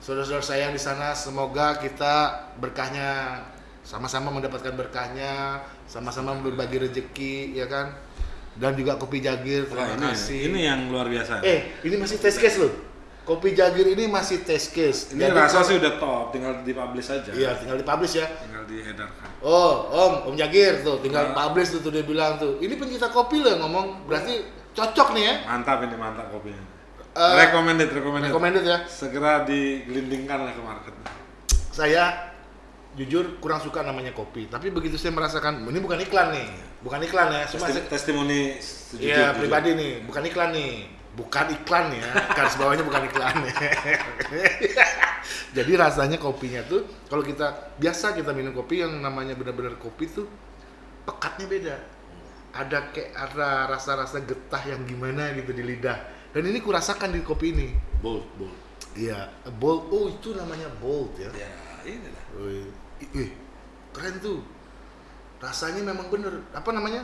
saudara-saudara saya yang di sana. Semoga kita berkahnya sama-sama mendapatkan berkahnya, sama-sama berbagi rezeki, ya kan? Dan juga kopi jagir, Wah, terima ini, kasih. ini yang luar biasa. Eh, ini masih test case loh. Kopi jagir ini masih test case. ini Jadi rasa sih udah top, tinggal dipublish aja. Iya, tinggal dipublish ya. Tinggal diedarkan. Oh, Om, Om Jagir tuh, tinggal Nah. publish tuh, tuh dia bilang tuh. Ini pencinta kopi loh yang ngomong, berarti cocok nih ya. Mantap ini mantap kopinya. Eh, recommended, recommended. Recommended ya. Segera digelindingkan lah ke market. saya jujur kurang suka namanya kopi tapi begitu saya merasakan ini bukan iklan nih bukan iklan ya cuma Testi- testimoni sejujur- iya jujur. pribadi nih bukan iklan nih bukan iklan ya <laughs> garis bawahnya bukan iklan <laughs> jadi rasanya kopinya tuh kalau kita biasa kita minum kopi yang namanya benar-benar kopi tuh pekatnya beda ada kayak ada rasa-rasa getah yang gimana gitu di lidah dan ini kurasakan di kopi ini Bold, bold. iya bold oh itu namanya bold ya Ya, ini lah. Wih, ih, wih, keren tuh. Rasanya memang bener. Apa namanya?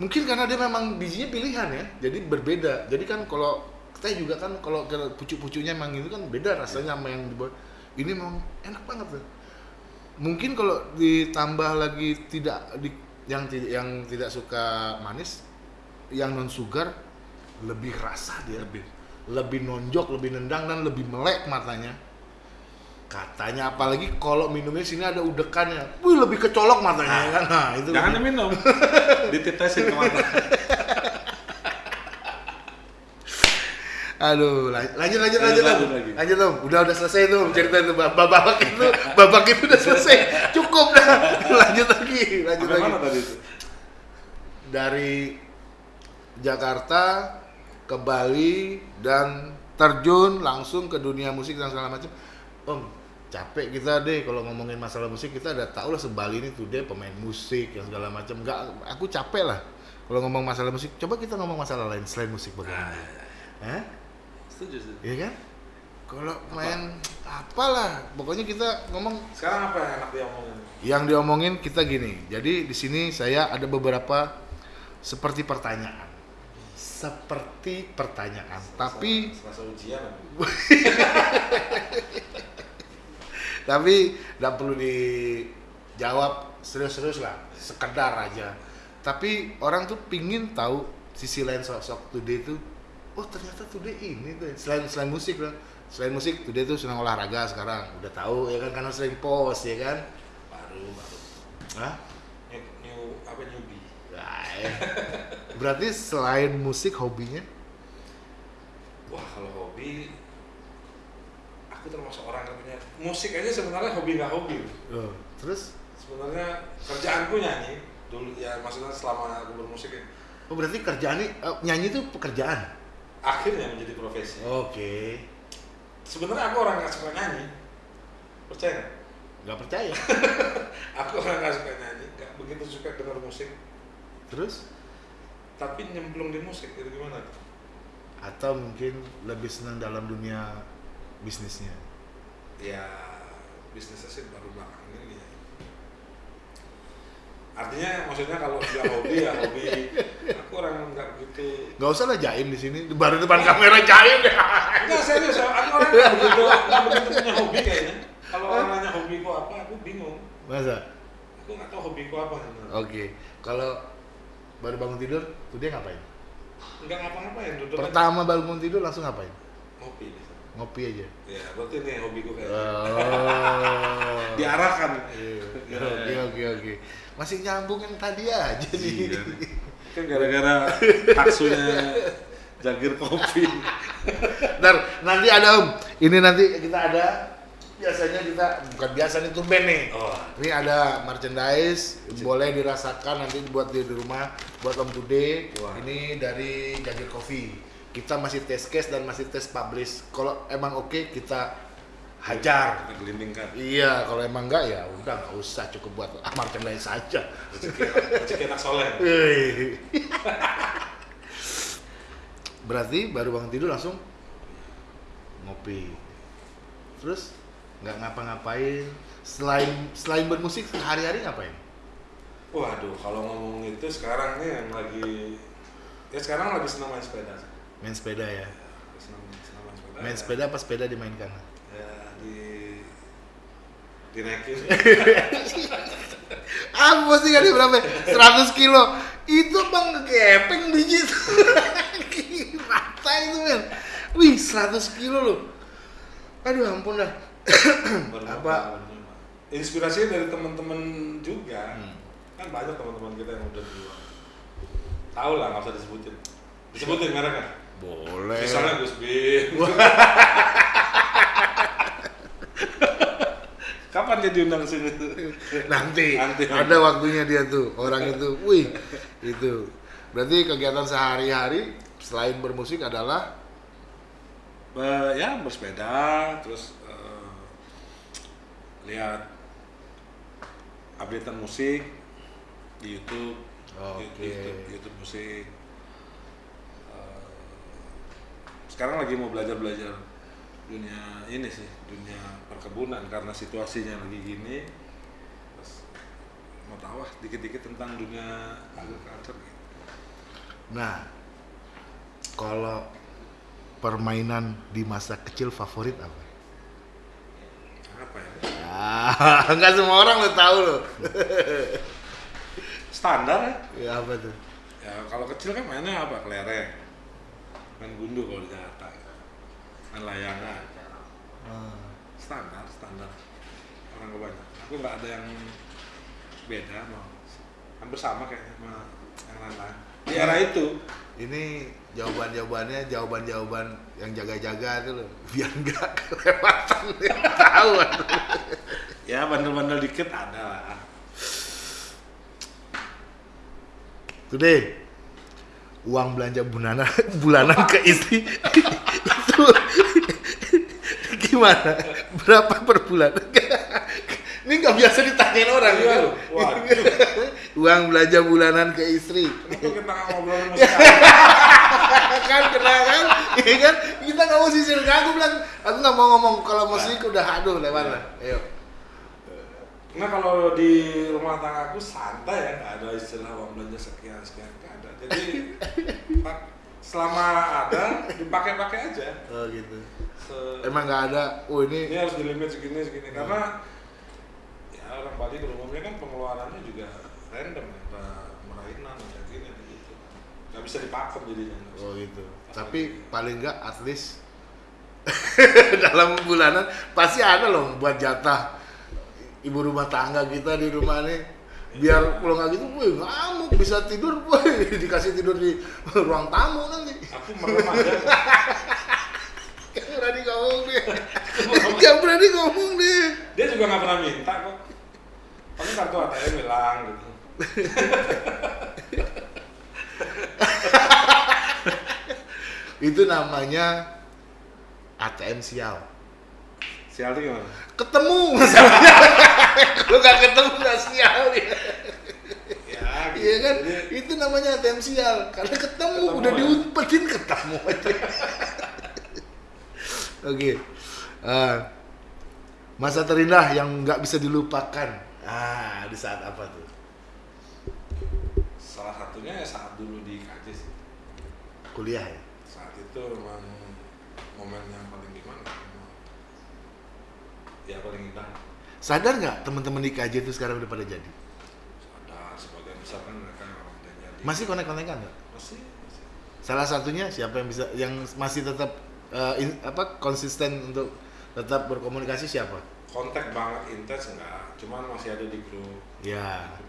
Mungkin karena dia memang bijinya pilihan ya. Jadi berbeda. Jadi kan kalau teh juga kan kalau pucuk-pucuknya emang itu kan beda rasanya sama yang dibuat. Ini memang enak banget tuh. Mungkin kalau ditambah lagi tidak di, yang tidak yang tidak suka manis, yang non sugar lebih rasa dia Lebih. lebih nonjok, lebih nendang dan lebih melek matanya. Katanya apalagi kalau minumnya sini ada udekannya, wih lebih kecolok matanya ya kan. Nah, itu Jangan lebih- diminum. <laughs> Dititesin ke mata. <laughs> Aduh, lan- lanjut lanjut lanjut, Lanjut, lanjut. Lanjut Om. Udah udah selesai tuh cerita itu bab- babak itu, babak itu udah selesai. <laughs> Cukup dah. Lanjut lagi, lanjut Sampai lagi. mana tadi itu? Dari Jakarta ke Bali dan terjun langsung ke dunia musik dan segala macam om capek kita deh kalau ngomongin masalah musik kita udah tahu lah sebali ini tuh dia pemain musik yang segala macam nggak aku capek lah kalau ngomong masalah musik coba kita ngomong masalah lain selain musik bagaimana Hah? Setuju sih. Iya kan kalau main apalah pokoknya kita ngomong Sekarang apa yang enak diomongin? yang diomongin kita gini. Jadi di sini saya ada beberapa seperti pertanyaan. Seperti pertanyaan, tapi Selasa ujian <laughs> tapi tidak perlu dijawab serius-serius lah, sekedar aja. Tapi orang tuh pingin tahu sisi lain sosok Today itu. Oh ternyata Today ini tuh selain selain musik lah. Selain musik Today tuh senang olahraga sekarang. Udah tahu ya kan karena sering post ya kan. Baru, baru. Hah? New, new apa newbie? Nah, ya. <laughs> Berarti selain musik hobinya? Wah kalau hobi, aku termasuk orang yang punya musik aja sebenarnya hobi nggak hobi. Oh, terus? Sebenarnya kerjaanku nyanyi dulu ya maksudnya selama aku bermusik ya. Oh berarti kerjaan ini eh, nyanyi itu pekerjaan? Akhirnya menjadi profesi. Oke. Sebenarnya aku orang nggak suka nyanyi. Percaya nggak? Nggak percaya. <laughs> Aku orang nggak suka nyanyi, nggak begitu suka dengar musik. terus? Tapi nyemplung di musik itu gimana? Atau mungkin lebih senang dalam dunia bisnisnya? Ya bisnisnya sih baru belakangan ini ya. Artinya maksudnya kalau dia hobi ya hobi. Aku orang nggak begitu. Nggak usah lah jaim di sini. Baru depan kamera jaim deh. Enggak serius, aku orang nggak begitu nggak begitu punya hobi kayaknya. Kalau orang nanya hobiku apa, aku bingung. Masa? Aku nggak tahu hobiku apa. Oke. Kalau baru bangun tidur, tuh dia ngapain? Enggak ngapa-ngapain, duduk aja. Pertama bangun tidur langsung ngapain? ngopi. Ngopi aja. Ya, berarti ini hobiku kayaknya. Oh. <laughs> Diarahkan. Iya. Oke oke oke. Masih nyambung yang tadi aja nih. Iya. <laughs> Kan gara-gara taksunya jagir kopi. Ntar nanti ada om. Ini nanti kita ada biasanya kita bukan biasa nih tumben nih. Oh, Ini ada merchandise boleh dirasakan nanti buat di di rumah buat Om Today. Wah. Ini dari Jagir Coffee. Kita masih tes case dan masih tes publish. Kalau emang oke kita hajar. kita gelindingkan. Iya, kalau emang enggak ya udah nggak usah cukup buat ah, <laughs> merchandise saja. Rezeki anak soleh. <laughs> Wih. Berarti baru bangun tidur langsung ngopi. Terus nggak ngapa-ngapain selain selain bermusik sehari-hari ngapain? Waduh, kalau ngomong itu sekarang nih yang lagi ya sekarang lagi senang main sepeda. Main sepeda ya. Senang, senang main sepeda. Main ya. sepeda apa sepeda dimainkan? Ya di dinaikin. <laughs> Aku pasti kan berapa? 100 kilo. Itu bang kepeng biji. <laughs> Rata itu men. Wih 100 kilo loh. Aduh ampun dah. Apa? Inspirasinya dari teman-teman juga. Hmm. Kan banyak teman-teman kita yang udah luar. Tahu lah, nggak usah disebutin. Disebutin mereka kan? Boleh. Misalnya Gus Bin. <laughs> Kapan dia diundang sini? nanti, Nanti. ada waktunya dia tuh orang itu wih itu berarti kegiatan sehari-hari selain bermusik adalah Be- ya bersepeda, terus lihat updatean musik di YouTube, Oke. YouTube, YouTube musik. Eh, sekarang lagi mau belajar belajar dunia ini sih, dunia perkebunan karena situasinya lagi gini. Terus mau tahu ah dikit-dikit tentang dunia agriculture gitu. nah kalau permainan di masa kecil favorit apa Apa ya? ah <laughs> nggak semua orang lo tahu lo <laughs> Standar ya. ya apa tuh Ya kalau kecil kan mainnya apa? Kelereng. Main gundu kalau di Jakarta. Main layangan. Ah, Standar, standar. Orang kebanyakan. Aku nggak ada yang beda mau. Hampir sama kayaknya sama yang lain-lain. Di era itu. ini jawaban-jawabannya jawaban-jawaban yang jaga-jaga tuh lo biar nggak kelewatan <laughs> tahu Ya bandel-bandel dikit ada lah. Today, uang belanja bulanan bulanan ke istri itu gimana? Berapa per bulan? Ini nggak biasa ditanyain orang Iya, kan? Uang belanja bulanan ke istri. Kenapa kita nggak ngobrol <laughs> kan kena kan? Iya kan? Kita nggak mau sisir aku bilang, aku nggak mau ngomong kalau musik udah aduh lewat lah. Ayo. Nah kalau di rumah tangga aku santai ya, nggak ada istilah uang belanja sekian sekian nggak ada. Jadi <laughs> pak- selama ada dipakai-pakai aja. Oh gitu. Se- Emang nggak ada. Oh ini ini harus di limit segini segini karena ya orang Bali pada umumnya kan pengeluarannya juga random ya, ada merainan ada gini ada gitu. Nggak bisa dipakem jadinya. Oh gitu. Tapi paling nggak at least <laughs> dalam bulanan pasti ada loh buat jatah ibu rumah tangga kita di rumah nih biar kalau nggak gitu, woi ngamuk bisa tidur, <laughs> woi dikasih tidur di ruang tamu nanti. Aku merem aja. <laughs> Berani ngomong deh. Gak berani ngomong deh. Dia juga nggak pernah minta kok. Paling kartu ATM hilang gitu. <laughs> Itu namanya ATM sial. Sial tuh gimana? Ketemu masalahnya. <laughs> Kalau nggak ketemu nggak sial ya. Ya, gitu. Iya kan? Jadi, Itu namanya ATM sial. Karena ketemu, Ketemu udah ya. diumpetin ketemu aja. <laughs> Oke. Eh, masa terindah yang nggak bisa dilupakan. Ah, di saat apa tuh? salah satunya ya saat dulu di KJ sih. Kuliah ya. Saat itu memang momen yang paling gimana? Ya paling indah. Sadar nggak teman-teman di KJ itu sekarang udah pada jadi? Ada sebagian besar kan mereka orang udah jadi. Masih konek-konekan nggak? Masih. masih. Salah satunya siapa yang bisa yang masih tetap eh, in- apa konsisten untuk tetap berkomunikasi siapa? Kontak banget intens enggak, cuman masih ada di grup. Ya. Yang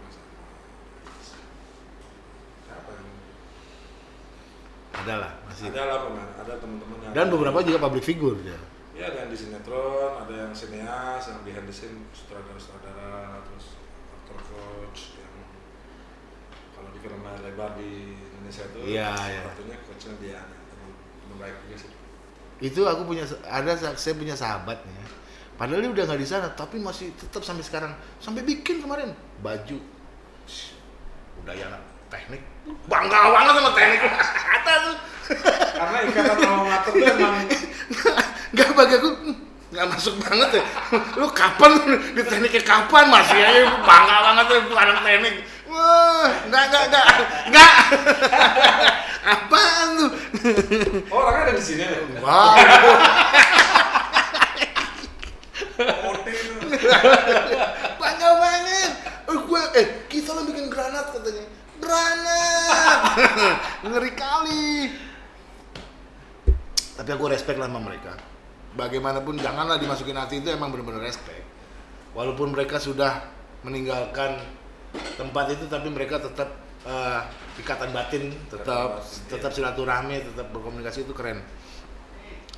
Ada lah masih. ada lah pemain, ada teman-teman yang Dan beberapa juga public figure ya. Ya ada yang di sinetron, ada yang sineas, yang behind the scene sutradara-sutradara, terus aktor coach yang kalau di film layar lebar di Indonesia itu Iya, salah iya. satunya coachnya dia teman teman baik juga sih. Itu aku punya ada saya punya sahabatnya. Padahal dia udah nggak di sana, tapi masih tetap sampai sekarang. Sampai bikin kemarin baju. Shh, Udah ya anak teknik. Bangga banget sama teknik. <laughs> Ada tuh. Karena ikatan alma mater tuh emang <laughs> Nggak bagi aku "Hmm, nggak masuk banget ya. Lu kapan di tekniknya kapan masih aja bangga banget tuh lu anak teknik. Wah, nggak nggak nggak nggak. <laughs> Apaan tuh? oh, orangnya ada di sini. ya? Wow. Bangga banget. Eh, gue, eh, kita lo bikin granat katanya. Granat. <laughs> Ngeri kali. Tapi aku respect lah sama mereka. Bagaimanapun janganlah dimasukin hati itu emang benar-benar respect. Walaupun mereka sudah meninggalkan tempat itu, tapi mereka tetap eh, ikatan batin, tetap tetap silaturahmi, tetap berkomunikasi itu keren.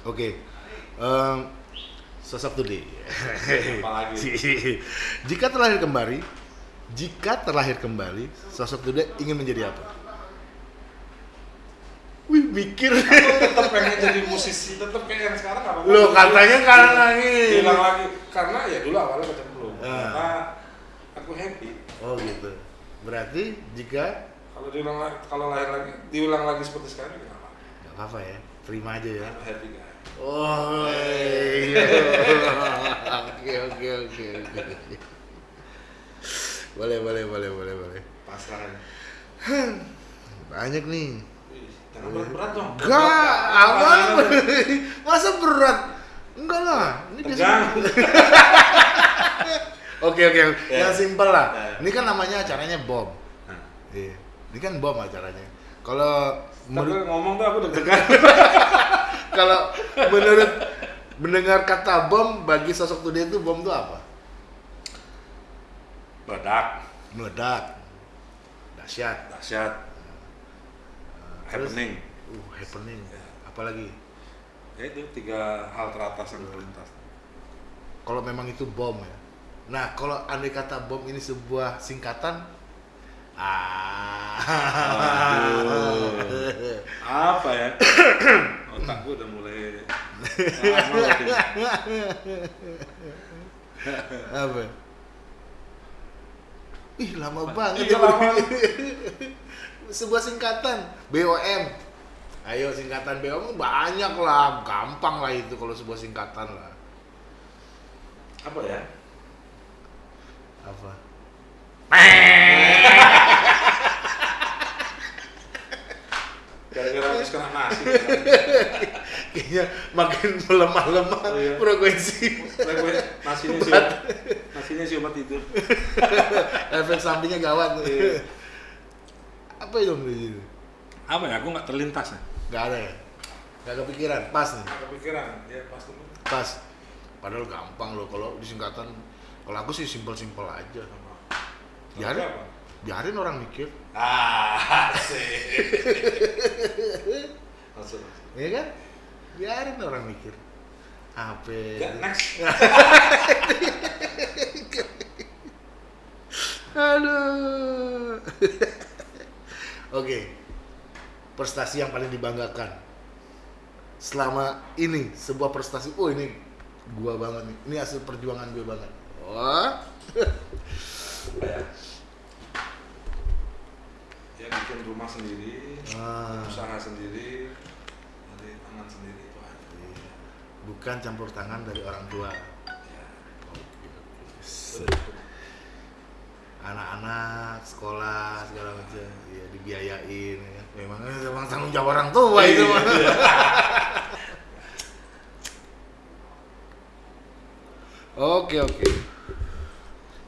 Oke, Em, sosok. Apalagi? <laughs> jika terlahir kembali, jika terlahir kembali, sosok Dude ingin menjadi apa? Wih, mikir. Tetap pengen jadi musisi, tetap kayak yang sekarang apa Loh, katanya karena lagi. Hilang lagi karena ya dulu awalnya kecemplung. Ah. Karena aku happy. Oh gitu. Berarti jika Kalau diulang kalau lahir lagi, diulang lagi seperti sekarang ya kenapa? nggak apa-apa ya, terima aja ya. I'm happy guy. Oh. <laughs> Oke, oke, oke, oke. Boleh, boleh, boleh, boleh, boleh. Pasrah aja. Banyak nih. Wih, Jangan berat-berat dong. Enggak, apa? <laughs> Masa berat? Enggak lah. Ini biasa. <laughs> Oke, oke. Ya. Yang simpel lah. Ya. Ini kan namanya acaranya bom. Iya. Ini kan bom acaranya. Kalau Tapi menurut ngomong tuh aku deg-degan. kalau menurut mendengar kata bom bagi sosok Tude itu bom itu apa? Badak, Meledak. Dahsyat. dahsyat, Terus? happening. Uh, happening. Ya. Apalagi Ya itu tiga hal teratas yang terlintas. kalau memang itu bom ya. Nah, kalau andai kata bom ini sebuah singkatan, Ah. <laughs> Apa ya? <coughs> Otak gue udah mulai. <laughs> Apa? Ih, lama banget Iya, ya. lama. <laughs> Sebuah singkatan BOM. Ayo singkatan BOM banyak lah, gampang lah itu kalau sebuah singkatan lah. Apa ya? Apa? Gara-gara habis kena nasi. Kayaknya makin melemah-lemah Oh, iya. frekuensi. Frekuensi nasinya sih. Nasinya sih obat tidur. Efek sampingnya gawat. Iya. Apa itu sini? Apa ya? Aku nggak terlintas ya. Gak ada ya? Gak kepikiran, pas nih. Nggak kepikiran. Ya pas dulu. Pas. Padahal gampang loh kalau di singkatan. Kalau aku sih simpel-simpel aja. Biarin, Apa? Biarin orang mikir, Ah, sih. Langsung. ya kan? Biarin orang mikir. Apa? Next. <laughs> Aduh. Oke. Prestasi yang paling dibanggakan. Selama ini sebuah prestasi. Oh, ini gua banget nih. Ini hasil perjuangan gue banget. Wah. Ya <laughs> bikin rumah sendiri, Ah. usaha sendiri, dari tangan sendiri itu aja. Iya. Bukan campur tangan dari orang tua. Ya. Set. Anak-anak sekolah segala macam, ya dibiayain. Ya. Memang memang tanggung jawab orang tua itu <laughs> mah. Oke oke.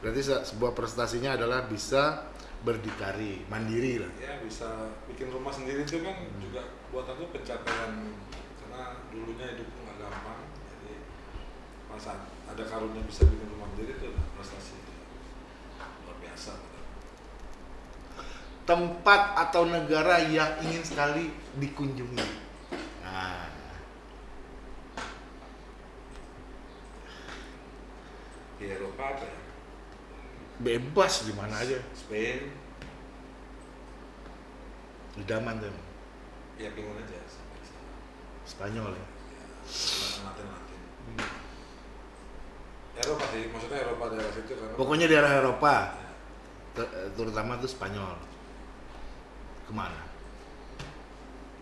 Berarti se- sebuah prestasinya adalah bisa berdikari, mandiri lah. ya bisa bikin rumah sendiri. Itu kan juga buat aku pencapaian. Karena dulunya hidup nggak gampang jadi masa ada karunia bisa bikin rumah sendiri itu udah prestasi. Luar biasa. Tempat atau negara yang ingin sekali dikunjungi. Nah, di Eropa apa ya bebas di mana aja. Spain Idaman tuh. ya pengen aja. Spanyol ya. ya Latin Latin Eropa sih maksudnya Eropa daerah situ kan Pokoknya daerah Eropa, ter- terutama tuh Spanyol. Ke mana?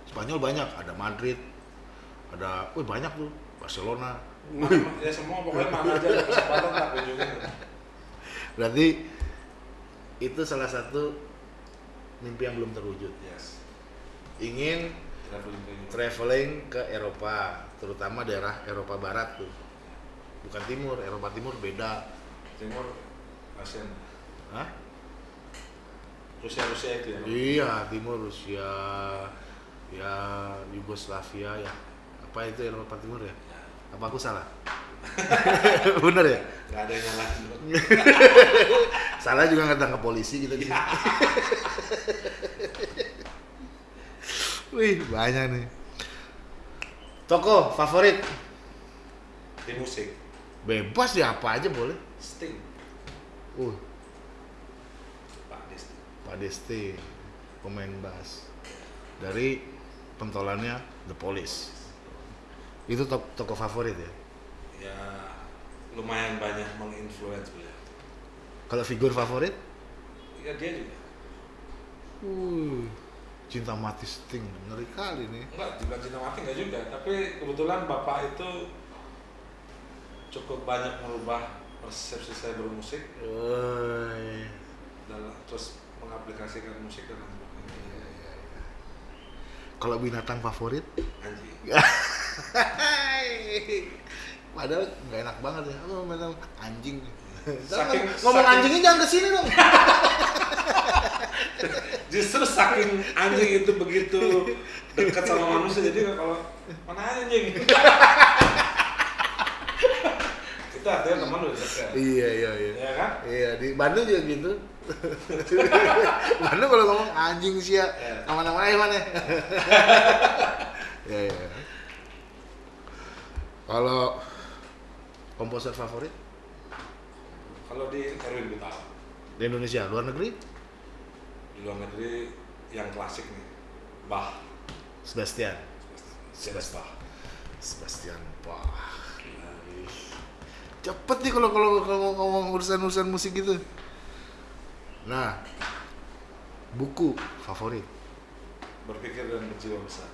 Spanyol banyak, ada Madrid, ada, wih banyak tuh, Barcelona. Mana- ya semua pokoknya mana aja ada kesempatan tak kunjungin Berarti itu salah satu mimpi yang belum terwujud. yes Ingin traveling ke Eropa. traveling ke Eropa, terutama daerah Eropa Barat tuh. Bukan timur, Eropa Timur beda. Timur ASEAN Hah? Rusia Rusia itu ya Iya, timur Rusia, ya Yugoslavia ya. Apa itu Eropa Timur ya? Apa aku salah? <laughs> Bener ya? Nggak ada yang nyalahin <laughs> Salah juga nggak tangkap polisi kita di sini. Wih, banyak nih. Toko favorit? di musik Bebas ya apa aja boleh. Sting Uh, Pak Desti Pak Desti, pemain bass dari pentolannya The Police. Itu to- toko favorit ya. ya lumayan banyak menginfluence beliau Kalau figur favorit? ya dia juga Uh, cinta mati Sting, ngeri kali nih. enggak juga cinta mati enggak juga tapi kebetulan bapak itu cukup banyak merubah persepsi saya bermusik Woi. dalam terus mengaplikasikan musik dalam ini Kalau binatang favorit? anjing <laughs> Padahal nggak enak banget ya. Binatang anjing? <laughs> Saking- ngomong saking- anjingnya jangan ke sini dong. <laughs> justru saking anjing itu begitu dekat sama manusia jadi kalau mana anjing <laughs> itu artinya teman udah dekat iya iya iya. ya kan Iya di Bandung juga gitu. Bandung kalau ngomong anjing sih ya, Iya. nama-nama eh mana? Iya iya. Kalau komposer favorit? Kalau di Erwin Gutawa di Indonesia, luar negeri? di luar negeri yang klasik nih Bach. Sebastian. Sebastian Bach. Sebastian Bach. Cepet nih kalau kalau kalau ngomong urusan-urusan musik gitu. Nah, buku favorit? Berpikir dan berjiwa besar.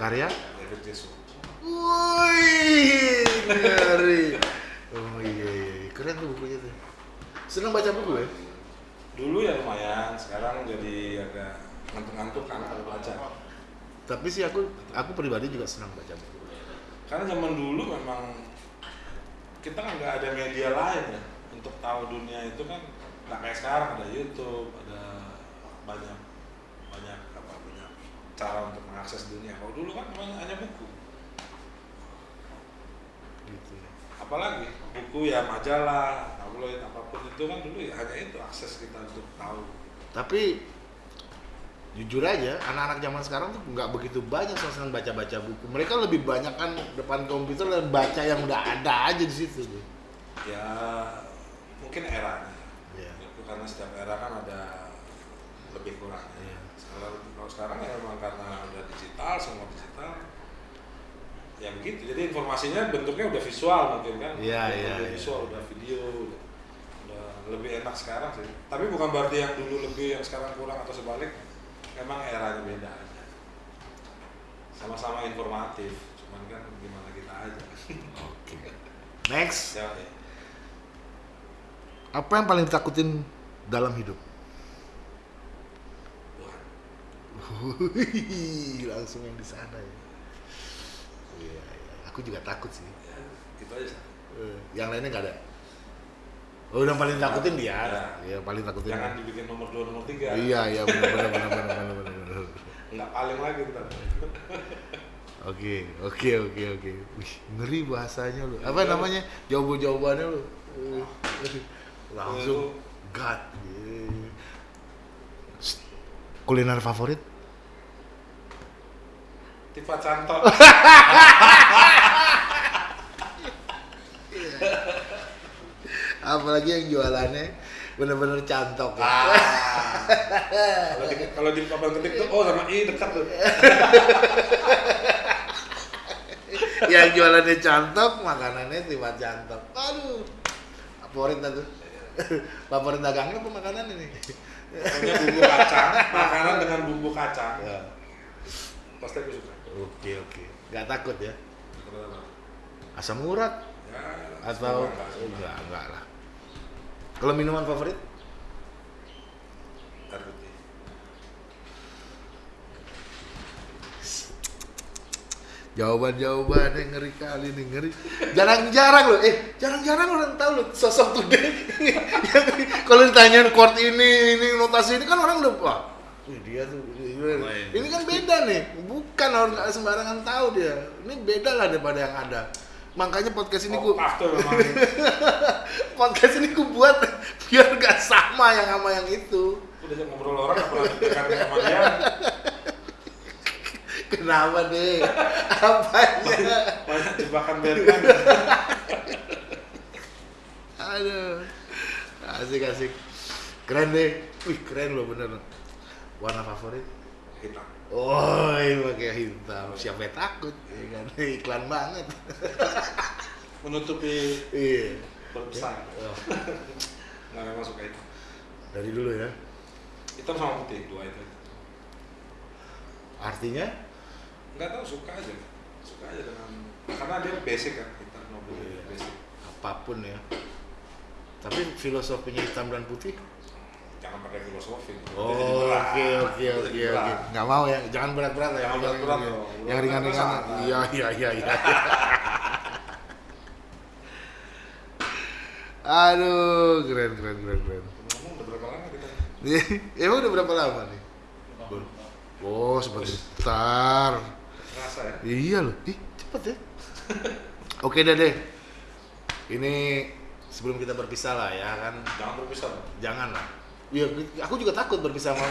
Karya? David Jesus Wih, ngeri. Oh iya, iya, iya. keren tuh bukunya tuh. Seneng baca buku ya? dulu ya lumayan sekarang jadi agak ngantuk-ngantuk kan kalau baca Tapi sih aku aku pribadi juga senang baca buku. karena zaman dulu memang kita kan nggak ada media lain ya untuk tahu dunia itu kan nggak kayak sekarang ada YouTube ada banyak banyak apa banyak cara untuk mengakses dunia kalau dulu kan memang hanya buku Gitu ya. Apalagi buku ya majalah tabloid apa pun itu kan dulu ya hanya itu akses kita untuk tahu Tapi jujur aja, anak-anak zaman sekarang tuh nggak begitu banyak senang baca-baca buku. Mereka lebih banyak kan depan komputer dan baca yang udah ada aja di situ tuh. ya mungkin eranya Iya. itu karena setiap era kan ada lebih kurang Iya. kalau kalau sekarang ya memang karena udah digital semua digital ya begitu jadi informasinya bentuknya udah visual mungkin kan Iya, udah, iya, udah iya. visual udah video udah, udah lebih enak sekarang sih tapi bukan berarti yang dulu lebih yang sekarang kurang atau sebalik memang eranya beda aja sama-sama informatif cuman kan gimana kita aja Oke. Next, ya, ya. apa yang paling ditakutin dalam hidup? Langsung yang di sana ya. Iya, iya. Aku juga takut sih. ya, itu aja Sat. Eh, yang lainnya nggak ada. Oh, yang paling takutin dia. Ya. Iya, paling takutin. jangan dibikin nomor dua nomor tiga Iya, iya benar benar benar benar benar benar. benar. nggak paling lagi ntar Oke, oke, oke, oke. Wih, ngeri bahasanya lu. Apa namanya? Jawaban-jawabannya lu. Uh, Langsung God. Iya. Shh. Kuliner favorit? Tipe cantok <laughs> Apalagi yang jualannya bener-bener cantok ya. Ah. <laughs> kalau di kalau di papan ketik tuh oh sama i dekat tuh <laughs> yang jualannya cantok, makanannya tiba cantok. Aduh. Favorit tuh. Favorit dagangnya apa makanan ini? pokoknya bumbu kacang makanan dengan bumbu kacang Ya. pasti aku suka Oke, oke. Gak takut ya? Asam urat ya atau enggak, enggak, enggak lah. Kalau minuman favorit? air putih Jawaban-jawabannya ngeri kali nih, ngeri. Jarang-jarang loh, eh jarang-jarang orang tahu loh sosok tuh deh. <laughs> Kalau ditanyain chord ini, ini notasi ini kan orang udah wah, wih, dia tuh Oh, iya. ini kan beda nih, bukan orang sembarangan tahu dia. Ini beda lah daripada yang ada. Makanya podcast ini oh, memang <laughs> podcast ini gua buat biar gak sama yang sama yang itu. udah ngobrol orang nggak pernah dekat sama dia Kenapa deh? Apanya? banyak jebakan Batman Aduh. Asik asik. Keren deh. Wih, keren loh bener. Warna favorit? hitam Oh, pakai hitam. Siapa yang takut? Ya kan? <laughs> Iklan banget. <laughs> menutupi Iya. berpesan Oh, <laughs> nggak memang suka itu dari dulu ya. hitam sama putih dua itu Artinya? nggak tahu suka aja suka aja dengan karena dia basic kan hitam sama putih Iya. basic Apa pun ya. Tapi filosofinya hitam dan putih? Jangan pakai filosofi Oh, oke oke oke oke. Nggak mau ya, jangan berat-berat yang Jangan berat-berat yang- dong. Yang ringan-ringan. Iya iya iya iya. <laughs> Aduh, keren keren keren keren. ngomong udah berapa lama kita <laughs> Emang udah berapa lama nih? Oh, sebentar. rasa ya Iya loh, ih cepet ya. <laughs> Oke deh deh. Ini sebelum kita berpisah lah ya kan, jangan berpisah jangan lah. Iya, aku juga takut berpisah sama <laughs>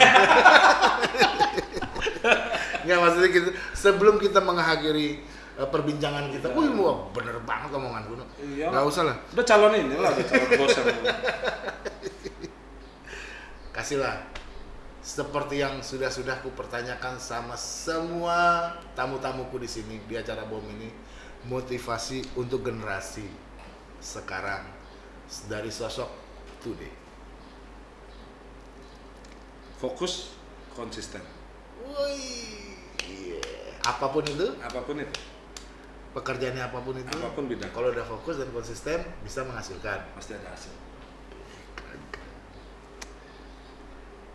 Nggak maksudnya kita sebelum kita mengakhiri eh, perbincangan kita, wih wah, bener banget omongan gue. Iya. Nggak usah lah, udah calon ini lah udah calon bos yang kasihlah. Seperti yang sudah-sudah ku pertanyakan sama semua tamu-tamuku di sini di acara bom ini motivasi untuk generasi sekarang dari sosok today fokus konsisten. Wih, iya. apa pun itu. Apa pun itu. Pekerjaannya apa pun itu Apa pun bidang. kalau udah fokus dan konsisten bisa menghasilkan. Pasti ada hasil.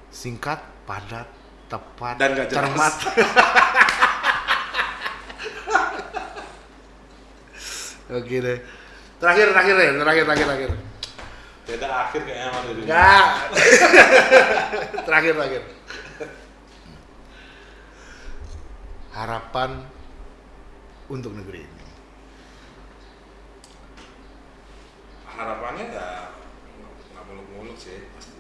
Singkat padat tepat Dan jelas. cermat. <laughs> Oke deh. Terakhir terakhir deh. Terakhir terakhir terakhir beda akhir kayaknya sama dari Enggak. <laughs> terakhir terakhir. Harapan untuk negeri ini. Harapannya ya nggak muluk-muluk sih pasti.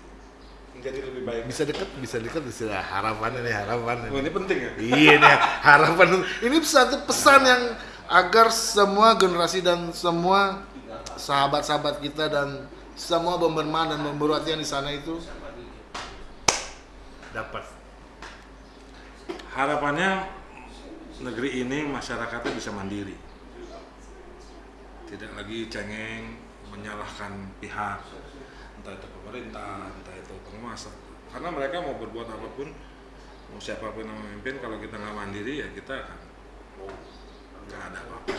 Menjadi lebih baik. Bisa deket bisa deket bisa harapan ini harapan oh, ini penting ya? Iya nih harapan. Ini satu pesan yang agar semua generasi dan semua sahabat-sahabat kita dan semua bomberman dan yang di sana itu dapat. harapannya negeri ini masyarakatnya bisa mandiri. Tidak lagi cengeng menyalahkan pihak. Entah itu pemerintah entah itu penguasa. Karena mereka mau berbuat apa pun mau siapa pun yang memimpin kalau kita nggak mandiri ya kita akan nggak ada apa-apa.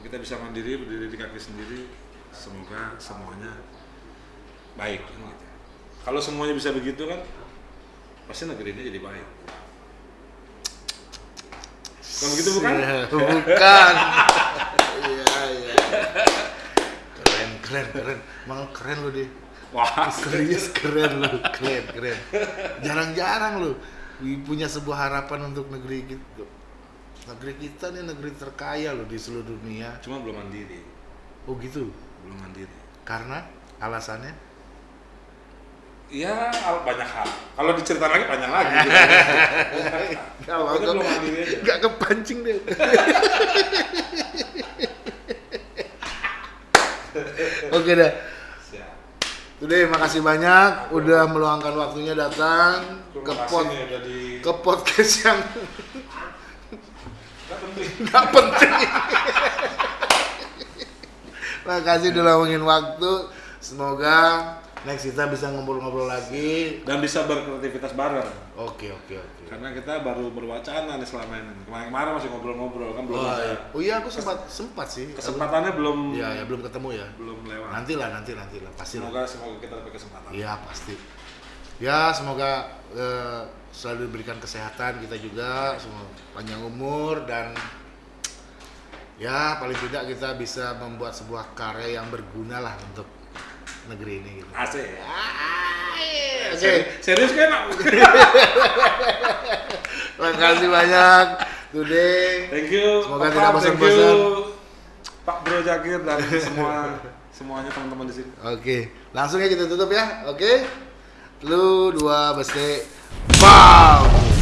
Kita bisa mandiri berdiri di kaki sendiri semoga semuanya baik kan gitu. kalau semuanya bisa begitu kan pasti negeri ini jadi baik Bukan begitu bukan? <laughs> Bukan. Iya iya. Keren keren keren. Emang keren lu deh. Wah, Serius keren lu, keren keren. Jarang-jarang lu punya sebuah harapan untuk negeri kita. Negeri kita nih negeri terkaya loh di seluruh dunia. cuma belum mandiri, Oh gitu. Belum mandiri. Karena alasannya Ya banyak hal. Kalau diceritain lagi banyak lagi. <laughs> Kalau Pokoknya belum mandiri aja. nggak kepancing deh. <laughs> Oke dah. Today makasih banyak udah meluangkan waktunya datang ke Terima pod kasih nih udah di ke podcast yang Nggak penting. nggak penting. <laughs> Makasih udah luangin waktu. Semoga next kita bisa ngobrol-ngobrol lagi. Dan bisa berkreativitas bareng. Oke oke oke. Karena kita baru berwacana nih selama ini. Kemarin-kemarin masih ngobrol-ngobrol kan belum Oh ada. iya. Oh iya aku sempat sempat sih. Kesempatannya belum Iya ya belum ketemu ya. belum lewat. Nanti lah nanti nanti lah pasti. Semoga semoga kita dapat kesempatan. Iya pasti. Ya semoga eh, selalu diberikan kesehatan kita juga, semua panjang umur dan ya paling tidak kita bisa membuat sebuah karya yang berguna lah untuk negeri ini. Gitu. Asik. Oke, Seri- Serius kan? <laughs> terima kasih banyak today. Thank you. Semoga Papa, tidak bosan-bosan. Pak Bro Jakir dan semua semuanya teman-teman di sini. Oke, langsung ya kita tutup ya. Oke, lu dua besti, bam.